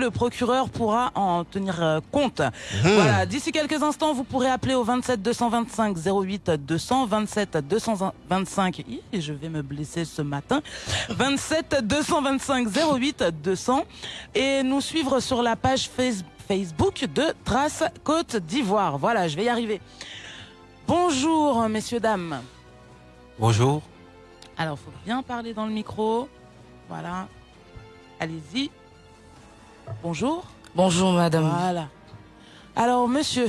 le procureur pourra en tenir euh, compte. Voilà, d'ici quelques instants, vous pourrez appeler au 27 225 08 200, 27 225. Hi, je vais me blesser ce matin. 27 225 08 200 et nous suivre sur la page Face- Facebook de Trace Côte d'Ivoire. Voilà, je vais y arriver. Bonjour, messieurs, dames. Bonjour. Alors, faut bien parler dans le micro. Voilà. Allez-y. Bonjour. Bonjour madame. Voilà. Alors, monsieur,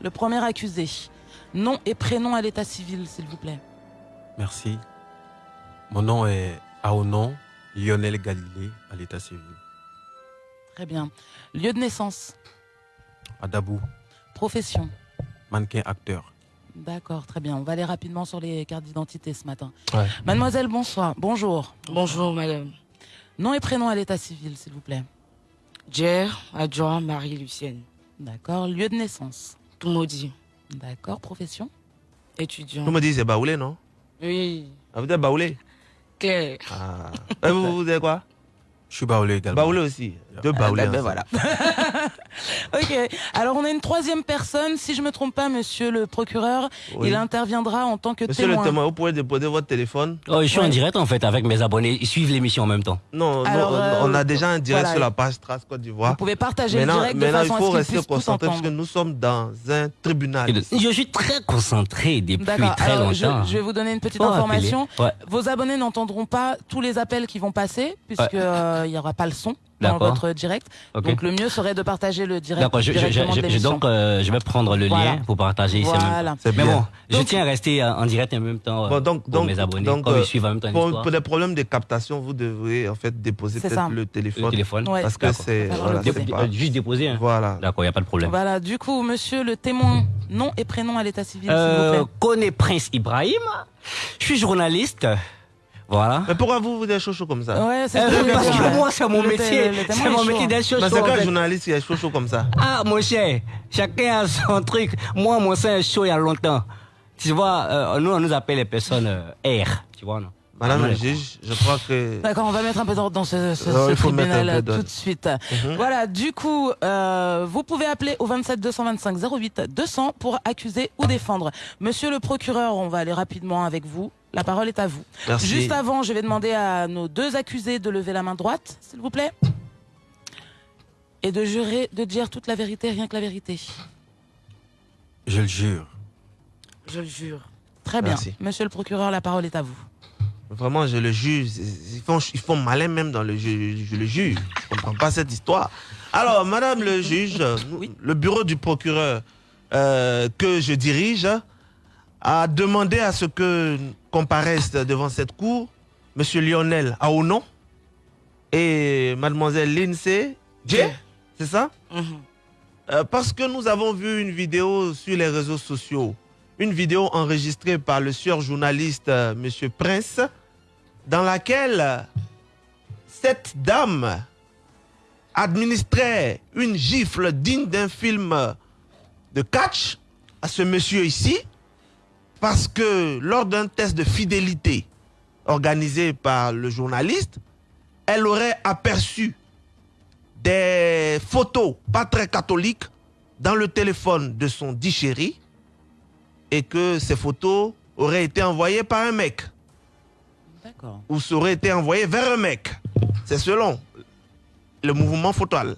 le premier accusé, nom et prénom à l'état civil, s'il vous plaît. Merci. Mon nom est Aonon Lionel Galilée à l'état civil. Très bien. Lieu de naissance, À Dabou, profession? mannequin acteur. D'accord, très bien. On va aller rapidement sur les cartes d'identité ce matin. Ouais. Mademoiselle, bonsoir. Bonjour. Bonjour madame. Nom et prénom à l'état civil, s'il vous plaît. Jer, adjoint Marie-Lucienne. D'accord. Lieu de naissance. Tout maudit. D'accord. Profession. Étudiant. Me dites c'est Baoulé, non? Oui. ah, Vous êtes Baoulé? Claire. ah. Et vous, vous êtes quoi? Je suis baoulé également. Baoulé aussi. Deux Baoulés. ben ensemble. voilà. ok. Alors on a une troisième personne. Si je me trompe pas, monsieur le procureur, Oui. il interviendra en tant que Monsieur le témoin. témoin, vous pouvez déposer votre téléphone Oh, je suis Ouais. en direct en fait avec mes abonnés. Ils suivent l'émission en même temps. Non, non, Alors, euh, on a déjà un direct voilà. sur la page Trace Côte Vous d'Ivoire. pouvez partager le Maintenant, direct de maintenant il façon faut à ce rester concentré parce que nous sommes dans un tribunal. Je suis très concentré depuis très Alors, je, longtemps. je vais vous donner une petite Faut information. Ouais. Vos abonnés n'entendront pas tous les appels qui vont passer puisque Ouais. euh, il y aura pas le son dans votre direct. Donc le mieux serait de partager le direct. D'accord, je, donc euh, je vais prendre le Voilà. lien pour partager ici. Voilà. C'est Mais bien. bon, je tiens à rester euh, en direct en même temps euh, Bon, donc, pour donc, mes abonnés, donc, comme euh, ils suivent en même temps Pour, des problèmes de captation, vous devrez en fait déposer peut-être le Le téléphone. téléphone. Ouais. Parce que D'accord. c'est. Voilà, le pas- Juste déposer. hein. Voilà. D'accord, il n'y a pas de problème. Voilà. Du coup, monsieur le témoin, nom et prénom à l'état civil, s'il vous plaît. connais Prince Ibrahim. Je suis journaliste. Voilà. Mais pourquoi vous, vous êtes chaud chaud comme ça Ouais, c'est Euh, parce que moi, c'est mon métier. C'est est mon métier d'être chaud, c'est fait. journaliste qui est chaud comme ça Ah, mon cher, chacun a son truc. Moi, mon sein est chaud il y a longtemps. Tu vois, euh, nous, on nous appelle les personnes euh, R. Tu vois, non? Madame le juge, je crois que. D'accord, on va mettre un peu d'ordre dans ce, tribunal tout de suite. Mhm. Voilà, du coup, euh, vous pouvez appeler au 27 225 08 200 pour accuser ou défendre. Monsieur le procureur, on va aller rapidement avec vous. La parole est à vous. Merci. Juste avant, je vais demander à nos deux accusés de lever la main droite, s'il vous plaît. Et de jurer de dire toute la vérité, rien que la vérité. Je le jure. Je le jure. Très bien. Merci. Monsieur le procureur, la parole est à vous. Vraiment, je le juge. Ils font, ils font malin même dans le jeu. Je le juge. Je comprends pas cette histoire. Alors, Madame le juge, Oui. le bureau du procureur euh, que je dirige a demandé à ce que comparaissent devant cette cour Monsieur Lionel Aonon et Mademoiselle Lindsay J. C'est ça? Mhm. Euh, parce que nous avons vu une vidéo sur les réseaux sociaux, une vidéo enregistrée par le sieur journaliste euh, Monsieur Prince, dans laquelle cette dame administrait une gifle digne d'un film de catch à ce monsieur ici, parce que lors d'un test de fidélité organisé par le journaliste, elle aurait aperçu des photos pas très catholiques dans le téléphone de son dit chéri et que ces photos auraient été envoyées par un mec Ou seraient été envoyées vers un mec. C'est selon le mouvement photal.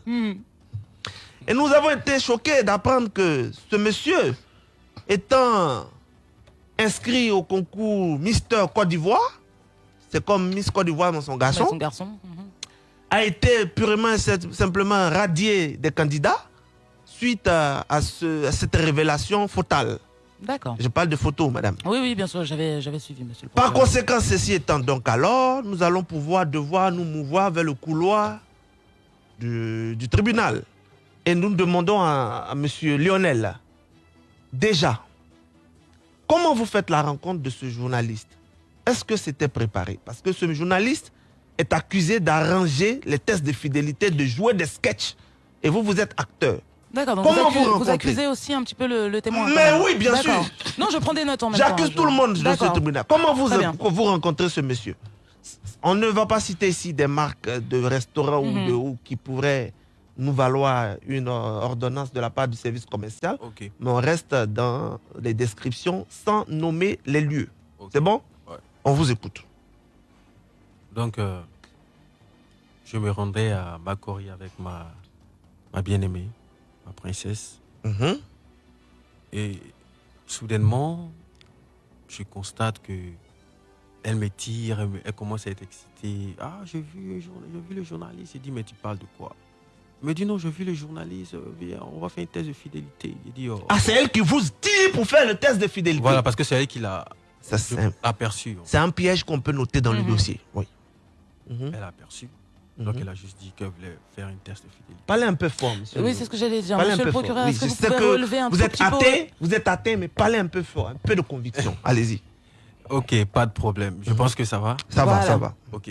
Et nous avons été choqués d'apprendre que ce monsieur, étant inscrit au concours Mister Côte d'Ivoire, c'est comme Miss Côte d'Ivoire dans son garçon, Son garçon. mhm. a été purement et sim- simplement radié des candidats suite à, à ce- à cette révélation fatale. D'accord. Je parle de photos, madame. Oui, oui, bien sûr, j'avais suivi, monsieur le Par conséquent, ceci étant donc alors, nous allons pouvoir devoir nous mouvoir vers le couloir du, du tribunal. Et nous demandons à, à monsieur Lionel, déjà, comment vous faites la rencontre de ce journaliste? Est-ce que c'était préparé? Parce que ce journaliste est accusé d'arranger les tests de fidélité, de jouer des sketchs. Et vous, vous êtes acteur. D'accord, donc Comment vous, vous accu- vous rencontrez accusez aussi un petit peu le, le témoin. Mais oui, bien sûr. Non, je prends des notes en même temps. J'accuse je- tout le monde de ce tribunal. Comment vous, vous rencontrez ce monsieur? On ne va pas citer ici des marques de restaurants ou Mhm. de- ou qui pourraient nous valoir une ordonnance de la part du service commercial, Ok. mais on reste dans les descriptions sans nommer les lieux. C'est bon? Ouais. On vous écoute. Donc, euh, je me rendais à Makori avec ma, ma bien-aimée, ma princesse. Mhm. Et soudainement, je constate que elle me tire, elle, me- elle commence à être excitée. Ah, j'ai vu, le journaliste. Il dit, mais tu parles de quoi? Il me dit, non, j'ai vu le journaliste. euh, Viens, on va faire un test de fidélité. Il dit, oh. Ah, c'est elle qui vous tire pour faire le test de fidélité. Voilà, parce que c'est elle qui l'a Ça, c'est un, aperçu. c'est un piège qu'on peut noter dans le Mhm. dossier. Oui. Elle a aperçu. Donc, Mhm. elle a juste dit qu'elle voulait faire un test de fidélité. Parlez un peu fort, monsieur. Oui, c'est ce que j'allais dire. Parlez un Monsieur le peu fort. procureur, Oui, est-ce que vous pouvez que relever un vous êtes petit peu atteint, vous êtes atteint, mais parlez un peu fort, un peu de conviction. Allez-y. Ok, pas de problème. Je Mhm. pense que ça va. Ça va, ça va. Ok.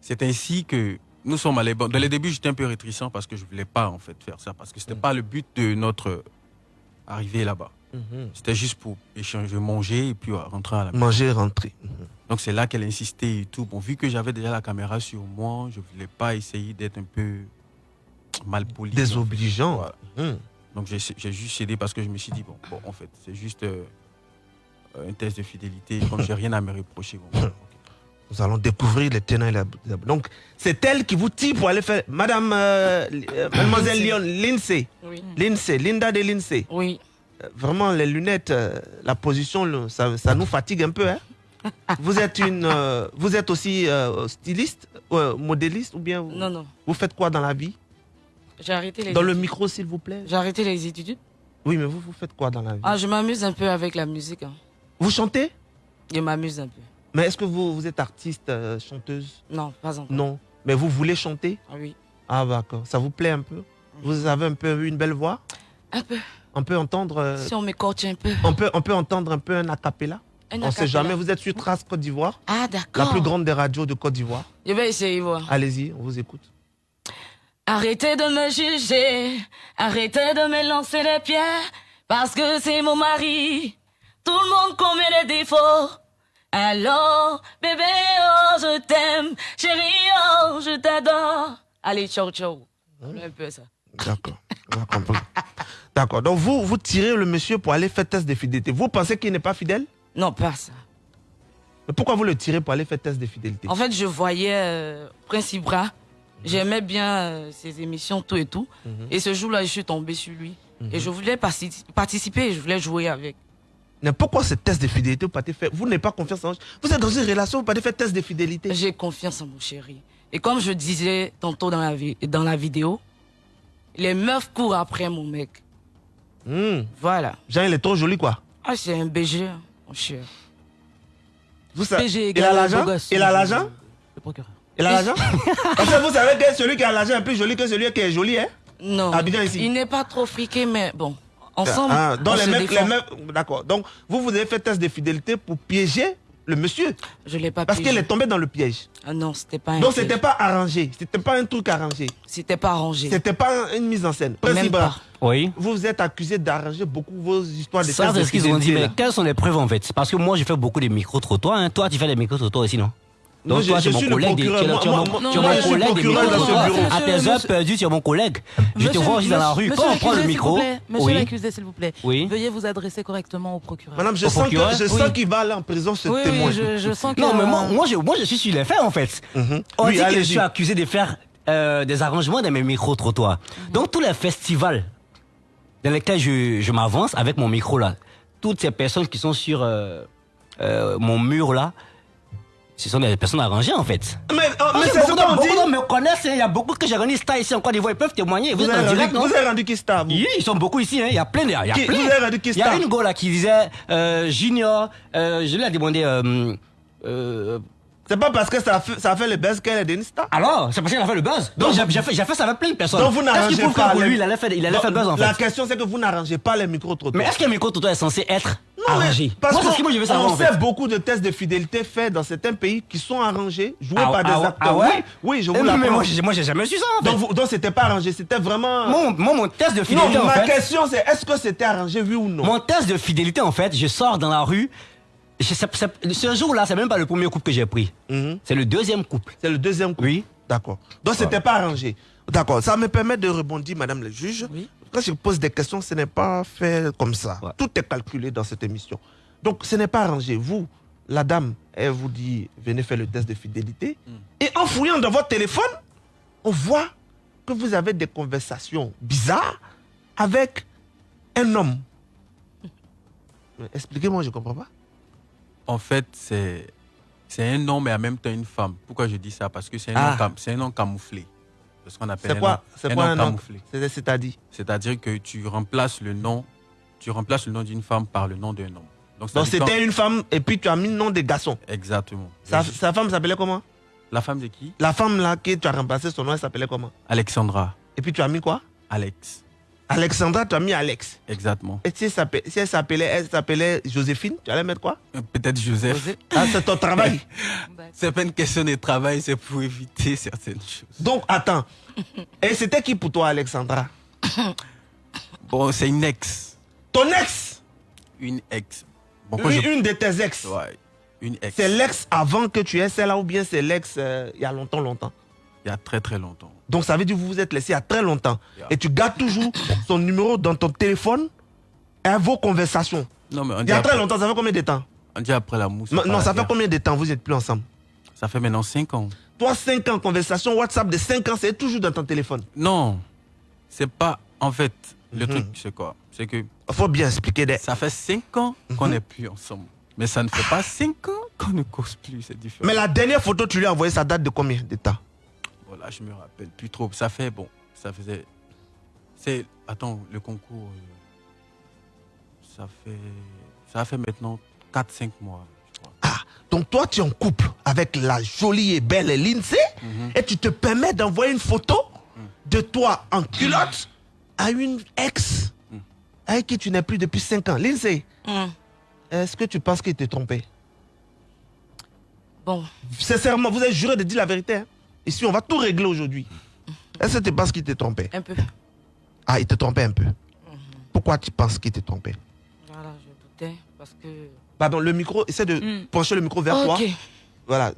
C'est ainsi que nous sommes allés. Bon, dans les débuts, j'étais un peu réticent parce que je voulais pas en fait faire ça parce que c'était Mm. pas le but de notre arrivée là-bas. Mhm. C'était juste pour échanger, manger et puis rentrer à la maison. Manger, rentrer. Mhm. Donc c'est là qu'elle insistait et tout. Bon, vu que j'avais déjà la caméra sur moi, je voulais pas essayer d'être un peu mal poli. Désobligeant. Voilà. Mhm. Donc j'ai j'ai juste cédé parce que je me suis dit bon, bon en fait c'est juste euh, un test de fidélité. Comme j'ai rien à me reprocher. bon. Nous allons découvrir les tenants et les aboutissants. Donc, c'est elle qui vous tire pour aller faire. Madame, euh, euh, Mademoiselle Lyon, Lindsay, Oui. Lindsay, Linda de Lindsay. Oui. Vraiment, les lunettes, euh, la position, ça, ça nous fatigue un peu. Hein? Vous êtes une, euh, vous êtes aussi euh, styliste, euh, modéliste ou bien vous, Non, non. vous faites quoi dans la vie? J'ai arrêté les Dans le micro, s'il vous plaît. J'ai arrêté les études. Oui, mais vous, vous faites quoi dans la vie? Ah, je m'amuse un peu avec la musique. hein. Vous chantez? Je m'amuse un peu. Mais est-ce que vous, vous êtes artiste, chanteuse? Non, pas encore. Non. Mais vous voulez chanter? Ah oui. Ah, d'accord. Ça vous plaît un peu? Vous avez un peu une belle voix? Un peu. On peut entendre, euh, Si on m'écorche un peu. on peut, on peut entendre un peu un acapella? Un On ne sait jamais. Vous êtes sur Trace Côte d'Ivoire, Ah, la d'accord. plus grande des radios de Côte d'Ivoire. Je vais essayer, voir. Allez-y, on vous écoute. Arrêtez de me juger, arrêtez de me lancer les pierres, parce que c'est mon mari. Tout le monde commet des défauts. Alors, bébé, oh, je t'aime, chérie, oh, je t'adore. Allez, ciao, ciao. Un peu ça. D'accord. on a compris. D'accord. Donc vous, vous tirez le monsieur pour aller faire test de fidélité. Vous pensez qu'il n'est pas fidèle? Non, pas ça. Mais pourquoi vous le tirez pour aller faire test de fidélité? En fait, je voyais euh, Prince Ibra. J'aimais bien euh, ses émissions, tout et tout. Mhm. Et ce jour-là, je suis tombée sur lui. Et je voulais parti- participer, je voulais jouer avec. Mais pourquoi ce test de fidélité vous partez faire Vous n'avez pas confiance en Vous êtes dans une relation, vous partez faire test de fidélité. J'ai confiance en mon chéri. Et comme je disais tantôt dans la, vi- dans la vidéo, les meufs courent après mon mec. Hmm. Voilà. Jean, il est trop joli, quoi. Ah, c'est un BG, hein, mon cher. Vous savez, il a l'argent. Il a l'argent Le procureur. Il a l'argent Parce que vous savez que celui qui a l'argent est plus joli que celui qui est joli, hein Non. Ici. Il n'est pas trop friqué, mais bon. Ensemble, Ah, donc on les les d'accord. Donc vous, vous avez fait test de fidélité pour piéger le monsieur. Je l'ai pas Parce qu'il est tombé dans le piège. Ah non, c'était pas un Donc c'était pas arrangé. C'était pas un truc arrangé. C'était pas arrangé. C'était pas une mise en scène. Pas. Oui. Vous vous êtes accusé d'arranger beaucoup vos histoires de Ça, c'est ce qu'ils ont dit. Mais quelles sont les preuves en fait? C'est Parce que moi, j'ai fait beaucoup de micro-trottoirs. hein. Toi, tu fais des micro-trottoirs aussi, non? Donc, je- toi, je tu es suis mon collègue. tu es procureur. tu es Moi, mon moi, tu es moi, mon je suis collègue des procureur dans ce micro-trottoirs. bureau. À tes heures perdues, tu es mon collègue. Je te vois aussi dans la rue. Quand on prend le micro. Monsieur l'accusé, s'il vous plaît. Oui. Veuillez vous adresser correctement au procureur. Madame, je sens que- procureur je sens Oui. qu'il va aller en prison ce témoin. oui, je, je sens que. Non, mais moi, moi, je, moi, je suis sur les faits en fait. Mhm. On dit que je suis accusé de faire euh, des arrangements dans mes micro-trottoirs. Donc, tous les festivals dans lesquels je, je m'avance avec mon micro là, toutes ces personnes qui sont sur euh, euh, mon mur là, ce sont des personnes arrangées en fait. Mais, oh, Parce mais c'est ce beaucoup qu'on dit. beaucoup me connaissent, hein. il y a beaucoup que j'ai rendu star ici en Côte d'Ivoire, ils peuvent témoigner. Vous, Vous êtes en direct, non? vous avez rendu qui star, vous? Oui, ils sont beaucoup ici, hein. il y a plein de... Il y a Qui- plein. vous avez rendu qui Il y a une go là qui disait euh, Junior, euh, je lui ai demandé... Euh, C'est pas parce que ça a fait, ça fait le buzz qu'elle est une star. alors, c'est parce qu'il a fait le buzz. Donc, Donc, j'ai fait, fait ça avec plein de personnes. Donc vous n'arrangez pas que les- lui, il allait faire, il allait faire le buzz en La fait question, c'est que vous n'arrangez pas les micro-trottoirs. Mais est-ce qu'un micro-toto est censé être Non, mais arrangé Parce Moi, que moi je veux savoir on en sait fait. beaucoup de tests de fidélité faits dans certains pays qui sont arrangés, joués Ah, par des ah ouais, acteurs. ah ouais? Oui, oui, je Eh, vous mais l'apprends. moi, j'ai- moi, j'ai jamais su ça en fait. Donc, donc c'était pas arrangé, c'était vraiment. Mon, moi, mon test de non, fidélité en ma fait. question c'est est-ce que c'était arrangé, oui ou non? Mon test de fidélité, en fait, je sors dans la rue. Ce jour-là, c'est même pas le premier couple que j'ai pris. Mhm. C'est le deuxième couple. C'est le deuxième coup. Oui. D'accord. Donc c'était pas arrangé. D'accord, ça me permet de rebondir, Madame le juge. Oui. Quand je pose des questions, ce n'est pas fait comme ça. Ouais. Tout est calculé dans cette émission. Donc, ce n'est pas arrangé. Vous, la dame, elle vous dit, venez faire le test de fidélité. Et en fouillant dans votre téléphone, on voit que vous avez des conversations bizarres avec un homme. Expliquez-moi, je ne comprends pas. En fait, c'est c'est un homme et en même temps une femme. Pourquoi je dis ça? Parce que c'est un, Ah. nom cam- c'est un nom camouflé. C'est ce qu'on appelle un quoi, nom- un quoi nom un nom camouflé. C'est- C'est-à-dire C'est-à-dire? Que tu remplaces le nom, tu remplaces le nom d'une femme par le nom d'un homme. Donc, c'était une femme et puis tu as mis le nom des garçons. Exactement. Sa, sa femme s'appelait comment? La femme de qui? La femme là que tu as remplacé son nom, elle s'appelait comment? Alexandra. Et puis tu as mis quoi? Alex. Alexandra, tu as mis Alex. Exactement. Et si elle s'appelait, Joséphine, tu allais mettre quoi? Euh, Peut-être Joseph. Ah, c'est ton travail. C'est pas une question de travail, c'est pour éviter certaines choses. Donc, attends. Et c'était qui pour toi, Alexandra? Bon, c'est une ex. Ton ex? Une ex. Bon, Une, je- une de tes ex. Ouais, une ex. C'est l'ex avant que tu aies celle-là ou bien c'est l'ex euh, il y a longtemps, longtemps? Il y a très très longtemps. Donc, ça veut dire que vous vous êtes laissé il y a très longtemps. Yeah. Et tu gardes toujours son numéro dans ton téléphone et vos conversations. Non, mais on Il y a très longtemps, ça fait combien de temps? On dit après la mousse. Non, ça fait guerre. combien de temps vous n'êtes plus ensemble? Ça fait maintenant 5 ans. Toi, 5 ans, conversation WhatsApp de 5 ans, c'est toujours dans ton téléphone. Non, c'est pas. En fait, le Mhm. truc, c'est quoi? C'est que Il faut bien expliquer. Des... ça fait 5 ans qu'on Mhm. n'est plus ensemble. Mais ça ne fait pas 5 ans qu'on ne cause plus, c'est différent. Mais la dernière photo, tu lui as envoyé, ça date de combien de temps? Voilà, je me rappelle plus trop. Ça fait, bon, ça faisait. C'est. Attends, le concours. euh, Ça fait. Ça fait maintenant 4-5 mois, je crois. Donc toi, tu es en couple avec la jolie et belle Lindsay Mhm. et tu te permets d'envoyer une photo de toi en culotte à une ex Mm. avec qui tu n'es plus depuis 5 ans. Lindsay, est-ce que tu penses qu'il t'est trompé? Bon, Sincèrement, vous avez juré de dire la vérité. hein. Ici, on va tout régler aujourd'hui. Est-ce que tu penses qu'il t'est trompé? Un peu. Ah, il te trompait un peu. Pourquoi tu penses qu'il t'est trompé? Voilà, je doutais parce que. Pardon, le micro, essaie de Mm. pencher le micro vers toi. Ok. Voilà.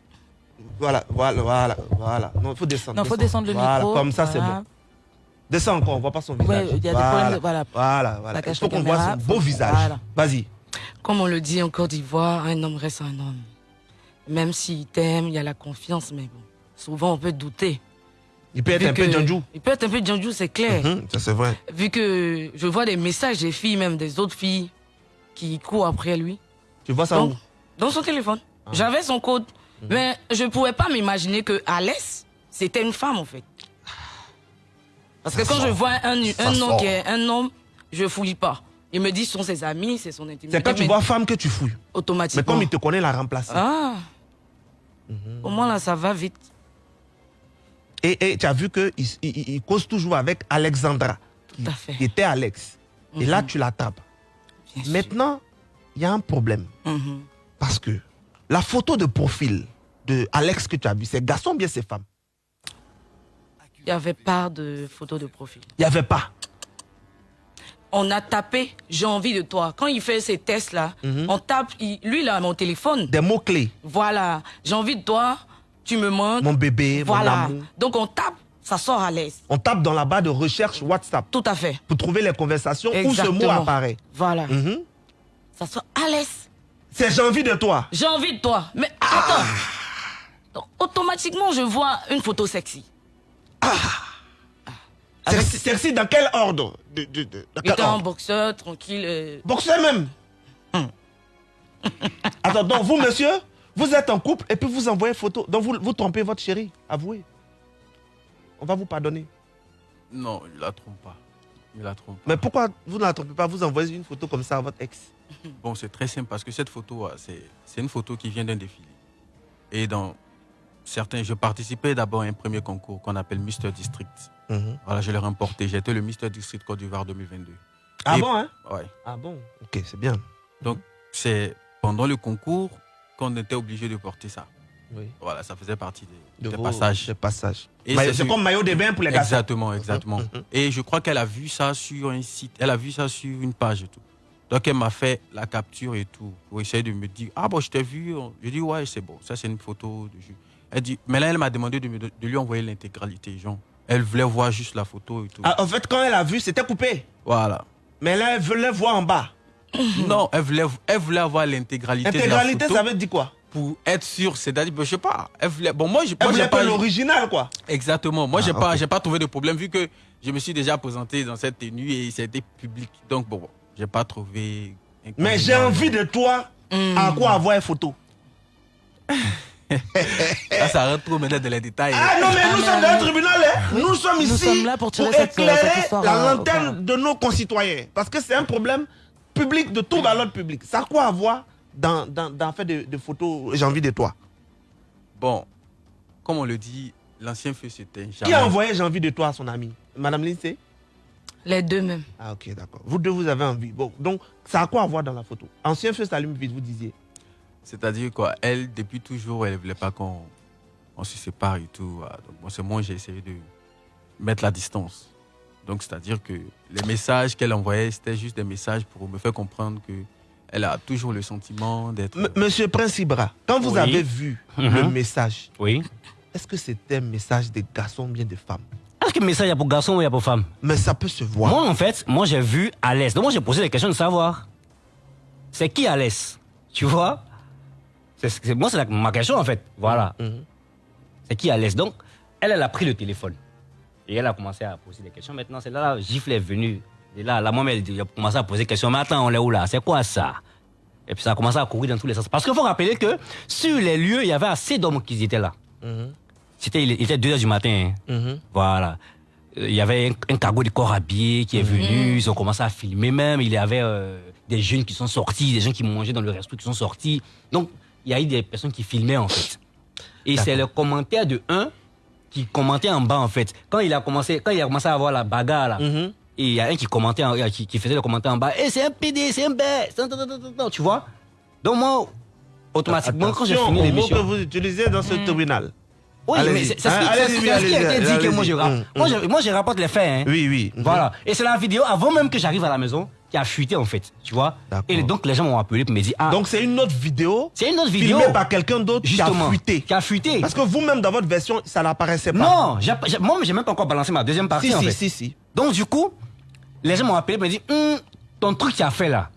Voilà, voilà, voilà, voilà. Non, il faut descendre. Non, faut descendre le Voilà, micro. Comme ça, c'est bon. Descends encore, on voit pas son visage. Ouais, il y a des voilà. problèmes de- voilà. Voilà, voilà. Il faut qu'on voit son faut- beau visage. voilà. Vas-y. Comme on le dit en Côte d'Ivoire, un homme reste un homme. Même s'il t'aime, il y a la confiance, mais bon, souvent on peut douter. Il peut être un peu Djanjou. Il peut être un peu Djanjou, c'est clair. Hum, ça, c'est vrai. Vu que je vois des messages des filles, même des autres filles, qui courent après lui. Tu vois ça Donc, où? dans son téléphone. J'avais son code. Mais je ne pouvais pas m'imaginer que Alès, c'était une femme, en fait. Parce que quand sort. je vois un, un sort. qui est un homme, je fouille pas. Il me dit ce sont ses amis, c'est son intimité. C'est quand tu vois femme que tu fouilles. Automatiquement. Mais comme il te connaît, l'a remplacé. Ah. Au moins là, ça va vite. Et, et tu as vu qu'il il, cause toujours avec Alexandra, qui, Tout à fait. qui était Alex. Et là, Mhm. tu. Bien sûr. Maintenant, il y a un problème. Mhm. Parce que la photo de profil de Alex que tu as vu, c'est garçon ou bien c'est femme? Il n'y avait pas de photo de profil. Il n'y avait pas. On a tapé j'ai envie de toi. Quand il fait ces tests-là, Mhm. on tape, il- lui, il a mon téléphone. Des mots-clés. Voilà, j'ai envie de toi, tu me manques. Mon bébé, voilà. mon amour. Donc on tape, ça sort à l'aise. On tape dans la barre de recherche WhatsApp Tout à fait. pour trouver les conversations où ce mot apparaît. Voilà. Mhm. Ça sort à l'aise. C'est j'ai envie de toi. J'ai envie de toi. Mais Ah. attends. Donc, automatiquement, je vois une photo sexy. Avec- Sexy, sexy dans quel ordre de, de, de- dans quel en boxeur, tranquille. euh, Boxeur même. Hum. Attends, donc vous, monsieur, vous êtes en couple et puis vous envoyez photo. Donc vous, vous trompez votre chérie. Avouez. On va vous pardonner. Non, il la trompe pas. Il la trompe pas. Mais pourquoi vous ne la trompez pas? Vous envoyez une photo comme ça à votre ex. Bon, c'est très simple parce que cette photo, ah, c'est c'est une photo qui vient d'un défilé. Et dans certains, je participais d'abord à un premier concours qu'on appelle Mister District. Mhm. Voilà, je l'ai remporté. Été le Mister District Côte d'Ivoire 2022. Ah Et- bon, hein? Ouais. Ah bon? Ok, c'est bien. C'est pendant le concours qu'on était obligé de porter ça. Oui. Voilà, ça faisait partie des, De des vos- passages. des passages. Et Maillot- c'est comme maillot de bain pour les garçons. Exactement, exactement. Mhm, mhm. Et je crois qu'elle a vu ça sur un site, elle a vu ça sur une page et tout. Donc elle m'a fait la capture et tout pour essayer de me dire ah bon je t'ai vu. Je dis ouais c'est bon, ça c'est une photo de jus. Elle dit mais là elle m'a demandé de, me- de lui envoyer l'intégralité genre Elle voulait voir juste la photo et tout. Ah, en fait, quand elle a vu, c'était coupé. Voilà. Mais là, elle voulait voir en bas. Non, elle voulait, elle voulait avoir l'intégralité de la Intégralité, photo ça veut dire quoi? pour être sûre. C'est-à-dire, ben, je sais pas. Elle voulait, bon, moi, je Elle moi, j'ai voulait pas pas l'original, quoi. Exactement. Moi, j'ai Ah, pas, ok. j'ai pas trouvé de problème vu que je me suis déjà présenté dans cette tenue et c'était public. Donc bon, j'ai pas trouvé. Mais j'ai envie de toi à quoi avoir une photo. Là, ça rentre trop maintenant dans les détails. Ah non, mais nous sommes dans un tribunal. hein. Nous sommes ici sommes là pour tirer cette- éclairer cette histoire, la lanterne de nos concitoyens. Parce que c'est un problème public de tout l'ordre public. Ça a quoi avoir dans, dans, dans fait de, de photos J'ai envie de toi? Bon, comme on le dit, l'ancien feu s'éteint Qui a envoyé J'ai envie de toi à son ami? Madame Lindsay? Les deux même. Ah ok, d'accord. Vous deux, vous avez envie. Bon, donc, ça a quoi à voir dans la photo? Ancien feu s'allume vite, vous disiez. C'est-à-dire quoi, elle, depuis toujours, elle voulait pas qu'on on se sépare et tout. Donc moi, c'est moi, j'ai essayé de mettre la distance. Donc, c'est-à-dire que les messages qu'elle envoyait, c'était juste des messages pour me faire comprendre que elle a toujours le sentiment d'être. Monsieur Prince Ibra, quand vous Oui. avez vu le Mhm. message, Oui. est-ce que c'était un message des garçons ou bien des femmes? Est-ce que le message a pour garçon ou il y a pour femme Mais ça peut se voir. Moi, en fait, moi, j'ai vu Alès. Donc, moi, j'ai posé des questions de savoir. C'est qui Alès? Tu vois? C'est- c'est- Moi, c'est la- ma question, en fait. Voilà. Mhm. C'est qui Alès? Donc, elle, elle a pris le téléphone. Et elle a commencé à poser des questions. Maintenant, c'est là, la gifle est venue. Et là, la maman, elle, elle a commencé à poser des questions. Mais attends, on est où là? C'est quoi ça? Et puis, ça a commencé à courir dans tous les sens. Parce qu'il faut rappeler que sur les lieux, il y avait assez d'hommes qui étaient là. Mhm. C'était, il était 2 h du matin. hein. Mhm. Voilà. Euh, Il y avait un, un cargo de corps habillé qui est venu, ils ont commencé à filmer même. Il y avait euh, des jeunes qui sont sortis, des gens qui mangeaient dans le resto qui sont sortis. Donc, il y a eu des personnes qui filmaient en fait. Et c'est le commentaire de un qui commentait en bas en fait. Quand il a commencé, quand il a commencé à avoir la bagarre là, Mhm. et il y a un qui commentait, en- euh, qui, qui faisait le commentaire en bas. Eh, c'est un PD, c'est un bête, tu vois. Donc moi, automatiquement, quand j'ai fini l'émission, que vous utilisez dans ce tribunal. oui, mais c'est ce qui, Ah, ce a été dit que moi je, rapp- Hum, moi, hum. je, moi je rapporte les faits. Hein. Oui, oui. Mhm. Voilà. Et c'est la vidéo avant même que j'arrive à la maison qui a fuité en fait. Tu vois. Et donc les gens m'ont appelé pour me dire Ah, Donc c'est une autre vidéo c'est une autre vidéo. filmée par quelqu'un d'autre qui a justement. fuité. Qui a fuité. Parce que vous-même dans votre version, ça n'apparaissait pas. Non, j'ai- j'ai- moi j'ai même pas encore balancé ma deuxième partie Si, en si, fait. si, si. Donc du coup, les gens m'ont appelé pour me dire Hum, ton truc que tu as fait là.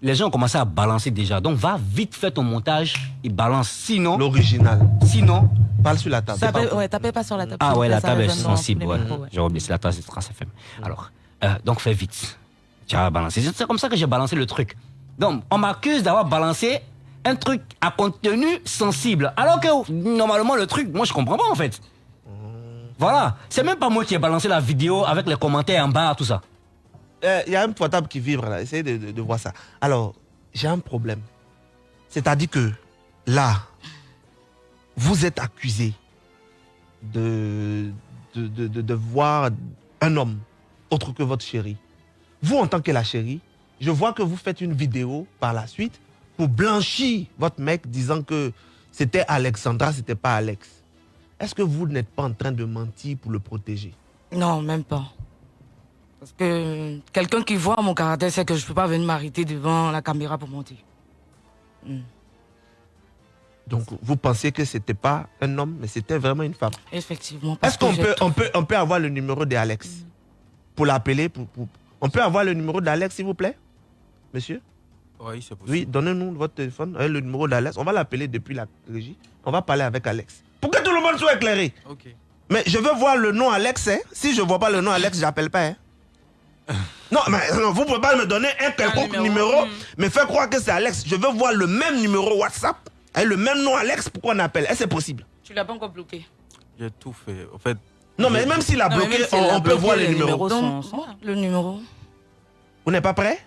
Les gens ont commencé à balancer déjà. Donc va vite faire ton montage et balance. Sinon, L'original. sinon. Parle sur la table. Ça peut- ouais, tapez pas sur la table. Ah ouais, la table est sensible. Ouais. J'ai oublié, c'est la tasse de Trace FM. Alors, euh, donc fais vite. Tu as balancé. C'est comme ça que j'ai balancé le truc. Donc, on m'accuse d'avoir balancé un truc à contenu sensible. Alors que normalement, le truc, moi, je comprends pas en fait. Voilà. C'est même pas moi qui ai balancé la vidéo avec les commentaires en bas, tout ça. Euh, Il y a un portable qui vibre là. Essayez de, de- de voir ça. Alors, j'ai un problème. C'est-à-dire que là, vous êtes accusé de, de, de, de- de voir un homme autre que votre chérie. Vous, en tant que la chérie, je vois que vous faites une vidéo par la suite pour blanchir votre mec disant que c'était Alexandra, c'était pas Alex. Est-ce que vous n'êtes pas en train de mentir pour le protéger? Non, même pas. Parce que quelqu'un qui voit mon caractère sait que je peux pas venir m'arrêter devant la caméra pour mentir. Donc, vous pensiez que c'était pas un homme, mais c'était vraiment une femme? Effectivement. Est-ce qu'on peut, on peut, on peut avoir le numéro d'Alex pour l'appeler pour, pour- On peut avoir le numéro d'Alex, s'il vous plaît? Monsieur? Oui, c'est possible. Oui, donnez-nous votre téléphone, euh, le numéro d'Alex. On va l'appeler depuis la régie. On va parler avec Alex. Pour que tout le monde soit éclairé. Ok. Mais je veux voir le nom Alex. hein. Si je ne vois pas le nom Alex, j'appelle pas. hein. Non, mais non, vous ne pouvez pas me donner un quelconque numéro. numéro, Mm. mais faire croire que c'est Alex. Je veux voir le même numéro WhatsApp, et le même nom Alex, pourquoi on appelle Est-ce que c'est possible? Tu l'as pas encore bloqué. J'ai tout fait. En fait, Non, mais même s'il a Non, bloqué, on, a on peut voir les les numéros. numéros. Donc, sont- sont là. le numéro. Vous n'êtes pas prêt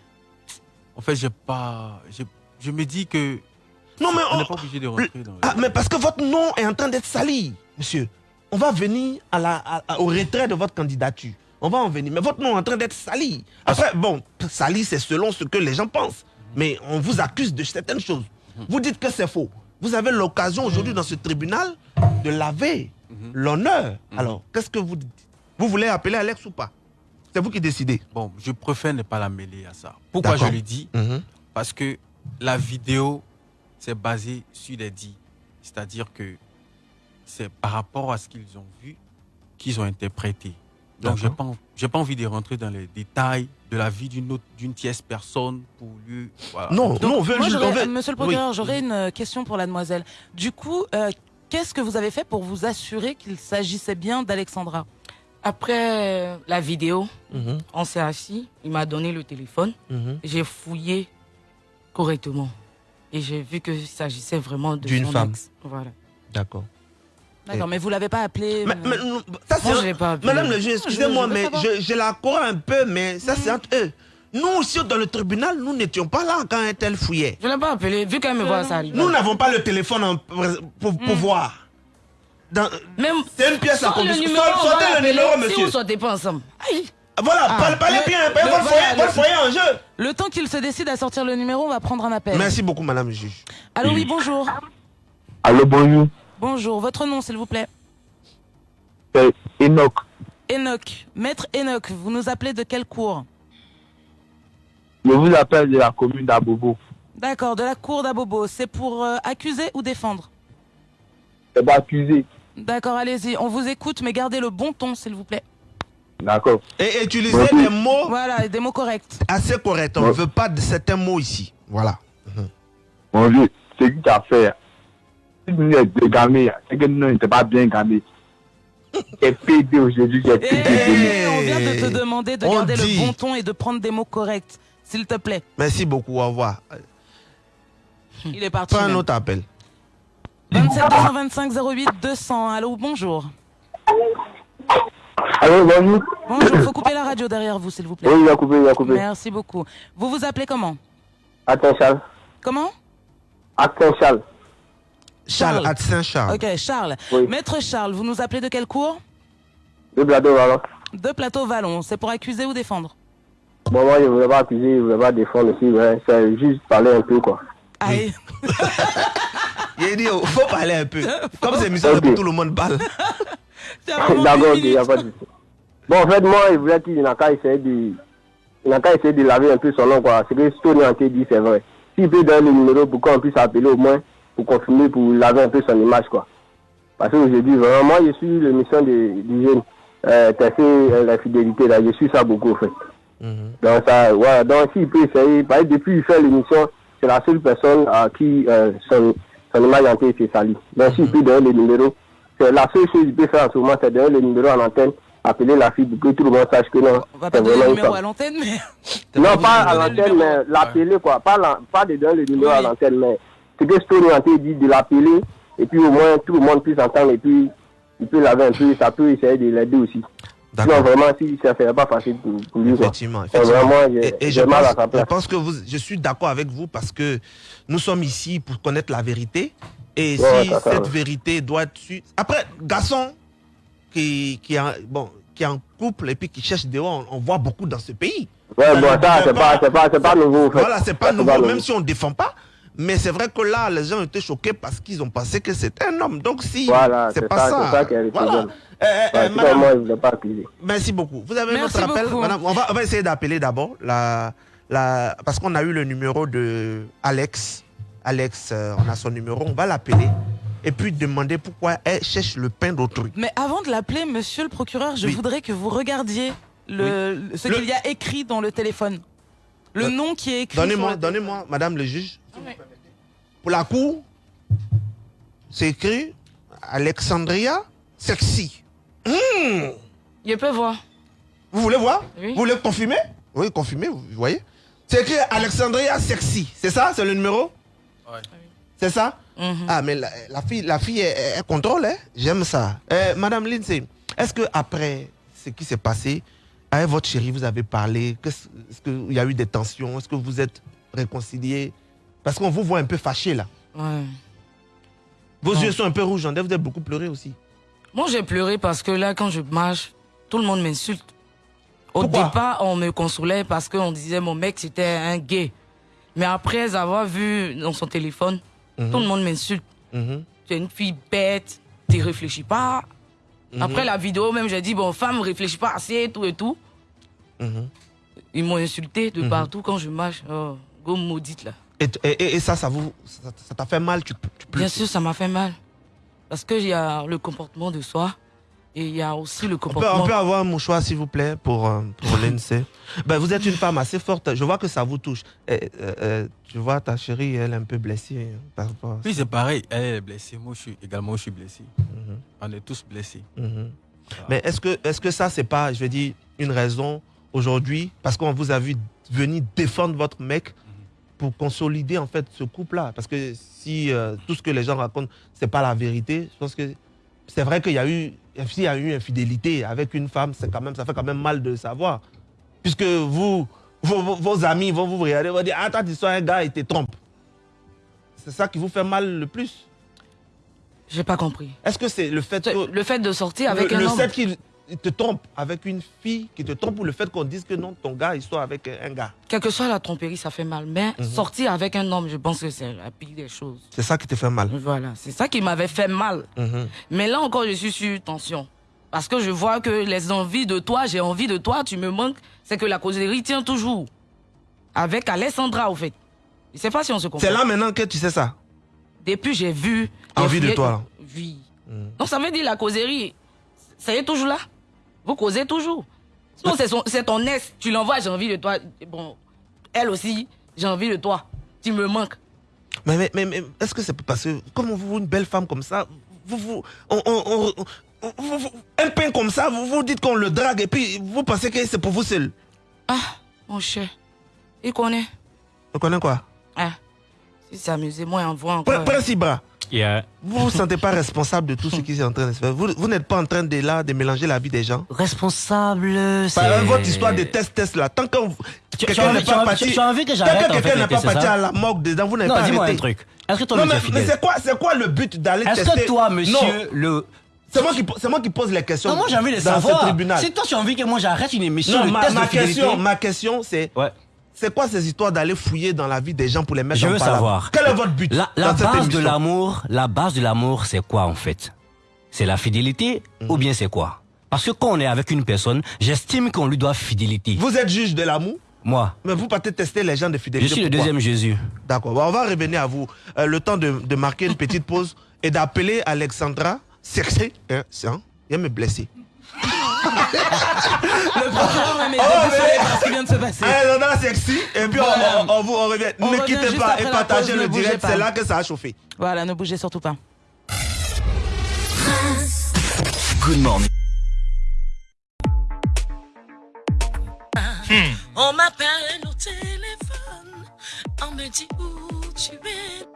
en fait, j'ai pas. j'ai- Je me dis que. Non, mais on on- n'est pas obligé de rentrer dans. Ah, mais parce que votre nom est en train d'être sali, monsieur. On va venir à la, à- à- au retrait de votre candidature. On va en venir. Mais votre nom est en train d'être sali. Après, bon, sali, c'est selon ce que les gens pensent. Mais on vous accuse de certaines choses. Vous dites que c'est faux. Vous avez l'occasion aujourd'hui dans ce tribunal de laver l'honneur. Alors, qu'est-ce que vous dites? Vous voulez appeler Alex ou pas? C'est vous qui décidez. Bon, je préfère ne pas la mêler à ça. Pourquoi je le dis? Mhm. Parce que la vidéo, c'est basé sur les dits. C'est-à-dire que c'est par rapport à ce qu'ils ont vu qu'ils ont interprété. Donc, j'ai pas, en- j'ai pas envie de rentrer dans les détails de la vie d'une autre, d'une tierce personne pour lui. voilà. Non, Donc, non, on veut moi, juste. on veut- Monsieur le Oui. procureur, j'aurais une euh, question pour la demoiselle. Du coup, euh, qu'est-ce que vous avez fait pour vous assurer qu'il s'agissait bien d'Alexandra? Après euh, la vidéo, Mhm, on s'est assis, il m'a donné le téléphone, mhm. j'ai fouillé correctement. Et j'ai vu qu'il s'agissait vraiment de D'une femme. ex. Voilà. D'accord. D'accord, mais vous l'avez pas appelé Mais- euh, mais ça, Moi, je pas appelé. Madame le juge, excusez-moi, je veux mais je, je la crois un peu, mais ça, c'est entre eux. Nous aussi, dans le tribunal, nous n'étions pas là quand un tel fouillait. Je ne l'ai pas appelé, vu qu'elle me voit, ça arrive. Nous n'avons pas le téléphone en- pour, pour voir. Dans- Même C'est une pièce à condition. Sortez le numéro, Si monsieur. vous sortez pas ensemble. Aïe. Voilà, Ah, parlez, parlez le- bien, le- votre, voilà, foyer, le- votre foyer en jeu. Le temps qu'il se décide à sortir le numéro, on va prendre un appel. Merci beaucoup, madame juge. Allô, oui, bonjour. Allô, bonjour. Bonjour, votre nom, s'il vous plaît C'est Enoch. Enoch. Maître Enoch, vous nous appelez de quelle cour? Je vous appelle de la commune d'Abobo. D'accord, de la cour d'Abobo. C'est pour euh, accuser ou défendre? C'est pas accusé. D'accord, allez-y. On vous écoute, mais gardez le bon ton, s'il vous plaît. D'accord. Et utilisez des mots Voilà, des mots corrects. assez corrects. On ne Ouais. veut pas de certains mots ici. Voilà. Bonjour. C'est qui t'a fait Si nous sommes gamés, c'est que nous n'étions pas bien gamés. J'ai pédé aujourd'hui, j'ai pédé. on vient de te demander de On garder dit. le bon ton et de prendre des mots corrects, s'il te plaît. Merci beaucoup. Au revoir. Il est parti. Pas un autre appel. 27 225 08 200. Allô, bonjour. Allô, bonjour. Bonjour, faut couper la radio derrière vous, s'il vous plaît. Oui, il a coupé, il a coupé. Merci beaucoup. Vous vous appelez comment? Attends, Charles. Comment? Attends, Charles. Charles, Charles. à Saint-Charles. Ok, Charles. Oui. Maître Charles, vous nous appelez de quelle cour Le bladeau, voilà. De Plateau Vallon. C'est pour accuser ou défendre? Bon, moi, je ne voulais pas accuser, je ne voulais pas défendre aussi. Ouais. C'est juste parler un peu, quoi. Aïe. Il a dit, il faut parler un peu. Comme c'est émission, Ok. tout le monde parle. D'accord, il n'y a pas de souci. Bon, en fait, moi, il voulait qu'il n'a qu'à essayer de... Il n'a qu'à essayer de laver un peu son nom, quoi. Ce que Stony Ante dit, c'est vrai. S'il peut donner le numéro pour qu'on puisse appeler au moins, pour confirmer, pour laver un peu son image, quoi. Parce que je dis vraiment, moi, je suis l'émission de- du jeune, euh, Tesser, euh, la fidélité, là. Je suis ça beaucoup, en fait. Donc, ça, voilà. Donc, s'il peut essayer, parce que depuis qu'il fait l'émission, c'est la seule personne à qui euh, son, son image a été salie. Donc, s'il peut donner le numéro, c'est la seule chose qu'il peut faire en ce moment, c'est donner le numéro en antenne, appeler la fille pour que tout le monde sache que non. On va pas c'est donner le numéro à l'antenne, mais. Non, pas à l'antenne, mais l'appeler, quoi. Pas, la- pas de donner le numéro à l'antenne, mais ce que Story Ante dit, de l'appeler, et puis au moins tout le monde puisse entendre, et puis il peut laver un peu, ça peut essayer de l'aider aussi. D'accord. vraiment, si ça ne serait pas facile pour, pour lui. Effectivement, vraiment, et, et je, pense, je pense que vous, je suis d'accord avec vous parce que nous sommes ici pour connaître la vérité. Et Ouais, si ça, ça, cette ouais. vérité doit être. Après, garçon qui, qui, est en- bon, qui est en couple et puis qui cherche dehors, on, on voit beaucoup dans ce pays. Ouais, Ça bon, ça, c'est pas, pas, pas nouveau, en fait. Voilà, c'est pas nouveau, même si on ne défend pas. Mais c'est vrai que là, les gens étaient choqués parce qu'ils ont pensé que c'était un homme. Donc si Voilà, c'est pas ça, qui est voilà. Problème. Euh, euh, Ouais, euh, sinon, madame, moi, je ne voulais pas accuser. Merci beaucoup. Vous avez Merci notre appel madame on, va, on va essayer d'appeler d'abord, la, la, parce qu'on a eu le numéro de Alex. Alex, euh, on a son numéro, on va l'appeler et puis demander pourquoi elle cherche le pain d'autrui. Mais avant de l'appeler, monsieur le procureur, je Oui. voudrais que vous regardiez le, ce Le- qu'il y a écrit dans le téléphone. Le Euh, nom qui est écrit. Donnez-moi, le- donnez-moi, madame le juge. Pour la cour, c'est écrit Alexandria Sexy. Je peux voir. Vous voulez voir? Oui. Vous voulez confirmer? Oui, confirmer, vous voyez. C'est écrit Alexandria Sexy. C'est ça? C'est le numéro? Ouais. C'est ça? Mhm. Ah, mais la, la fille, la fille elle, elle contrôle, hein? J'aime ça. Euh, Madame Lindsay, est-ce que après ce qui s'est passé, avec votre chérie, vous avez parlé Est-ce qu'il y a eu des tensions? Est-ce que vous êtes réconciliés? Parce qu'on vous voit un peu fâché là. Ouais. Vos Non. yeux sont un peu rouges, on que vous avez beaucoup pleuré aussi. Moi, j'ai pleuré parce que là, quand je marche, tout le monde m'insulte. Au Pourquoi départ, on me consolait parce qu'on disait mon mec, c'était un gay. Mais après avoir vu dans son téléphone, Mhm. tout le monde m'insulte. Mhm. Tu es une fille bête, tu réfléchis pas. Mhm. Après la vidéo, même, j'ai dit, bon, femme, réfléchis pas assez, et tout et tout. Mhm. Ils m'ont insulté de partout quand je marche. Oh, go maudite, là. Et, et- et ça, ça vous, ça ça t'a fait mal tu, tu Bien sûr, ça m'a fait mal. Parce qu'il y a le comportement de soi. Et il y a aussi le On peut, comportement. on peut avoir un mouchoir, s'il vous plaît, pour, euh, pour l'INSEE. Ben, vous êtes une femme assez forte. Je vois que ça vous touche. Et, euh, euh, tu vois, ta chérie, elle est un peu blessée hein, par rapport à Oui, c'est pareil. Elle est blessée. Moi, je suis également je suis blessé. Mhm, On est tous blessés. mhm. Mais est-ce que, est que ça, c'est pas, je veux dire, une raison aujourd'hui, parce qu'on vous a vu venir défendre votre mec pour consolider en fait ce couple-là Parce que si euh, tout ce que les gens racontent, c'est pas la vérité, je pense que c'est vrai qu'il y a eu, s'il y a eu infidélité avec une femme, c'est quand même, ça fait quand même mal de le savoir. Puisque vous, vos, amis vont vous regarder, vont dire, ah, toi, tu sois un gars, il te trompe. C'est ça qui vous fait mal le plus. J'ai pas compris. Est-ce que c'est le fait que Le fait de sortir avec le, un le homme? fait qu'il te trompe avec une fille qui te trompe ou le fait qu'on dise que non, ton gars, il soit avec un gars Quelle que soit la tromperie, ça fait mal. Mais Mhm. sortir avec un homme, je pense que c'est la pire des choses. C'est ça qui te fait mal. Voilà, c'est ça qui m'avait fait mal. Mhm. Mais là encore, je suis sur tension. Parce que je vois que les envies de toi, j'ai envie de toi, tu me manques. C'est que la causerie tient toujours. Avec Alessandra, au fait. Je sais pas si on se comprend. C'est là maintenant que tu sais ça. Depuis, j'ai vu. Envie de toi. Oui. Mhm. Donc ça veut dire la causerie, ça y est toujours là? Vous causez toujours. Sinon, c'est son- c'est ton ex, tu l'envoies, j'ai envie de toi. Bon, elle aussi, j'ai envie de toi. Tu me manques. Mais, mais, mais, mais est-ce que c'est parce que, comme vous, une belle femme comme ça, vous, vous, on, on- on- on- un pain comme ça, vous vous dites qu'on le drague et puis vous pensez que c'est pour vous seul. Ah, mon cher. Il connaît. Vous connaissez quoi? Ah, si c'est amusé, moi, envoie Prin- encore. Prince Ibra, Yeah. vous vous sentez pas responsable de tout ce qui est en train de se faire. Vous, vous n'êtes pas en train de, là, de mélanger la vie des gens. Responsable, Par c'est... votre histoire de test-test là, tant que quelqu'un n'est pas parti, tant que quelqu'un n'est pas parti à la morgue dedans, vous n'avez Non, pas dis-moi un arrêté. truc. Est-ce que toi, Non, mais, mais c'est quoi, c'est quoi le but d'aller Est-ce tester? que toi, monsieur, Non, le... c'est moi qui, c'est moi qui pose les questions. Non, moi j'ai envie de savoir. Si toi tu as envie que moi j'arrête une émission, Non, ma, test ma question, ma question, c'est Ouais. C'est quoi ces histoires d'aller fouiller dans la vie des gens pour les mettre Je en veux palabre savoir. Quel est votre but La, la dans cette base de l'amour, la base de l'amour, c'est quoi en fait? C'est la fidélité Mhm. ou bien c'est quoi? Parce que quand on est avec une personne, j'estime qu'on lui doit fidélité. Vous êtes juge de l'amour, Moi, mais vous partez tester les gens de je fidélité. suis le pourquoi deuxième Jésus. D'accord. On va revenir à vous. Euh, le temps de, de marquer une petite pause et d'appeler Alexandra Sexy. Hein, il me blesser. Le procureur Oh, désolé mais- par ce qui vient de se passer. Alexandra Sexy. Et puis on- Voilà. on, on vous on revient. On ne revient quittez pas et partagez pause, le direct. C'est là que ça a chauffé. Voilà, ne bougez surtout pas. Good morning. On m'appelle au téléphone, on me dit où tu es.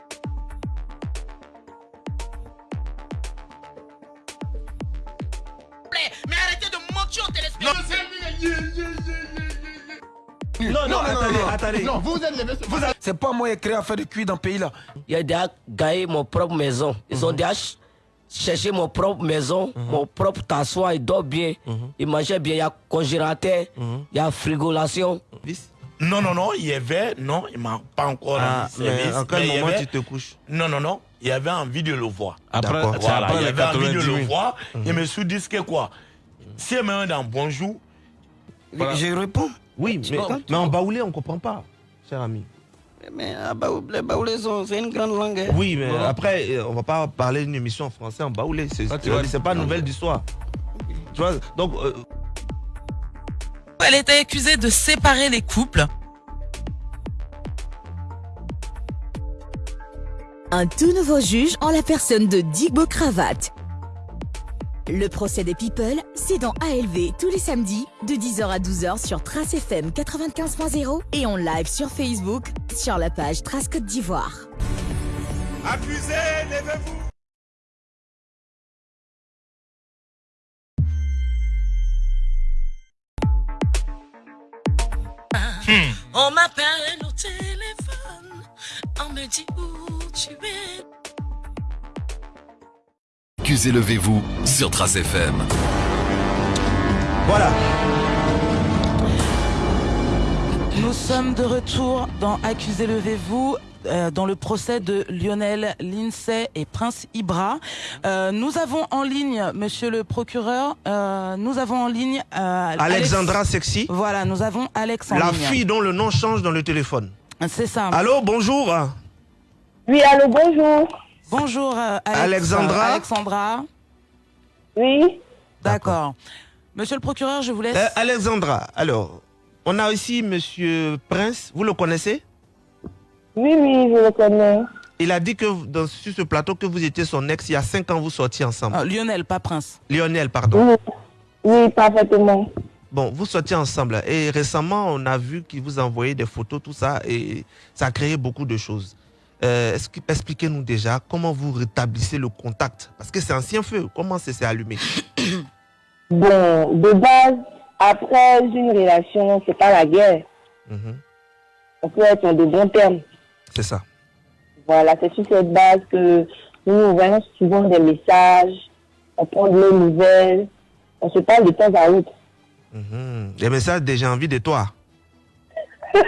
Mais arrêtez de mentir au téléspectateur. Non, non, attendez, attendez. Non, vous êtes les C'est pas moi qui ai créé à faire de cuir dans le pays là. Il a déjà gagné mon propre maison. Ils ont déjà ch- cherché mon propre maison, mon propre tassoir, il dort bien, il mangeait bien, il y a congélateur, il y a frigolation. Non, non, non, il y avait, non, il m'a pas encore Ah, rendu service. mais en quel il y moment avait- tu te couches Non, non, non, il avait envie de le voir. Après, Voilà, après il avait envie de 90 le 000. voir. Je me suis dit que quoi? Si elle me dans bonjour, Je réponds. Oui, mais, mais en baoulé, on comprend pas, cher ami. Mais les baoulaisons, c'est une grande langue. hein. Oui, mais après, euh, on va pas parler d'une émission en français en baoulé. C'est Ah, pas nouvelle d'histoire. Tu vois, donc, euh, Elle était accusée de séparer les couples. Un tout nouveau juge en la personne de Digbo Cravate. Le procès des People, c'est dans ALV tous les samedis de 10h à 12h sur Trace FM 95.0 et en live sur Facebook sur la page Trace Côte d'Ivoire. accusé, levez-vous. On m'appelle au téléphone, on me dit où. Accusez levez-vous sur Trace FM. voilà. Nous sommes de retour dans Accusé levez-vous. euh, dans le procès de Lionel Lindsay et Prince Ibra. Euh, nous avons en ligne, monsieur le procureur, euh, nous avons en ligne euh, Alex- Alexandra Sexy, Voilà, nous avons Alex en la ligne. fille dont le nom change dans le téléphone. C'est ça. Allô, bonjour. Oui, allô, bonjour. Bonjour euh, Alex- Alexandra Alexandra. Oui. D'accord. Monsieur le procureur, je vous laisse. Euh, Alexandra, alors, on a ici Monsieur Prince, vous le connaissez? Oui, oui, je le connais. Il a dit que dans, sur ce plateau que vous étiez son ex, il y a cinq ans, vous sortiez ensemble. Ah, Lionel, pas Prince. Lionel, pardon. Oui, oui, parfaitement. Bon, vous sortiez ensemble. Et récemment, on a vu qu'il vous envoyait des photos, tout ça, et ça a créé beaucoup de choses. Euh, est-ce que- Expliquez-nous déjà comment vous rétablissez le contact? Parce que c'est ancien feu. Comment ça s'est allumé? Bon, de base, après une relation, c'est pas la guerre. Mhm, On peut être en de bons termes. C'est ça. Voilà, c'est sur cette base que nous envoyons souvent des messages, on prend de nos nouvelles, on se parle de temps à autre. Mhm. Des messages j'ai envie de toi.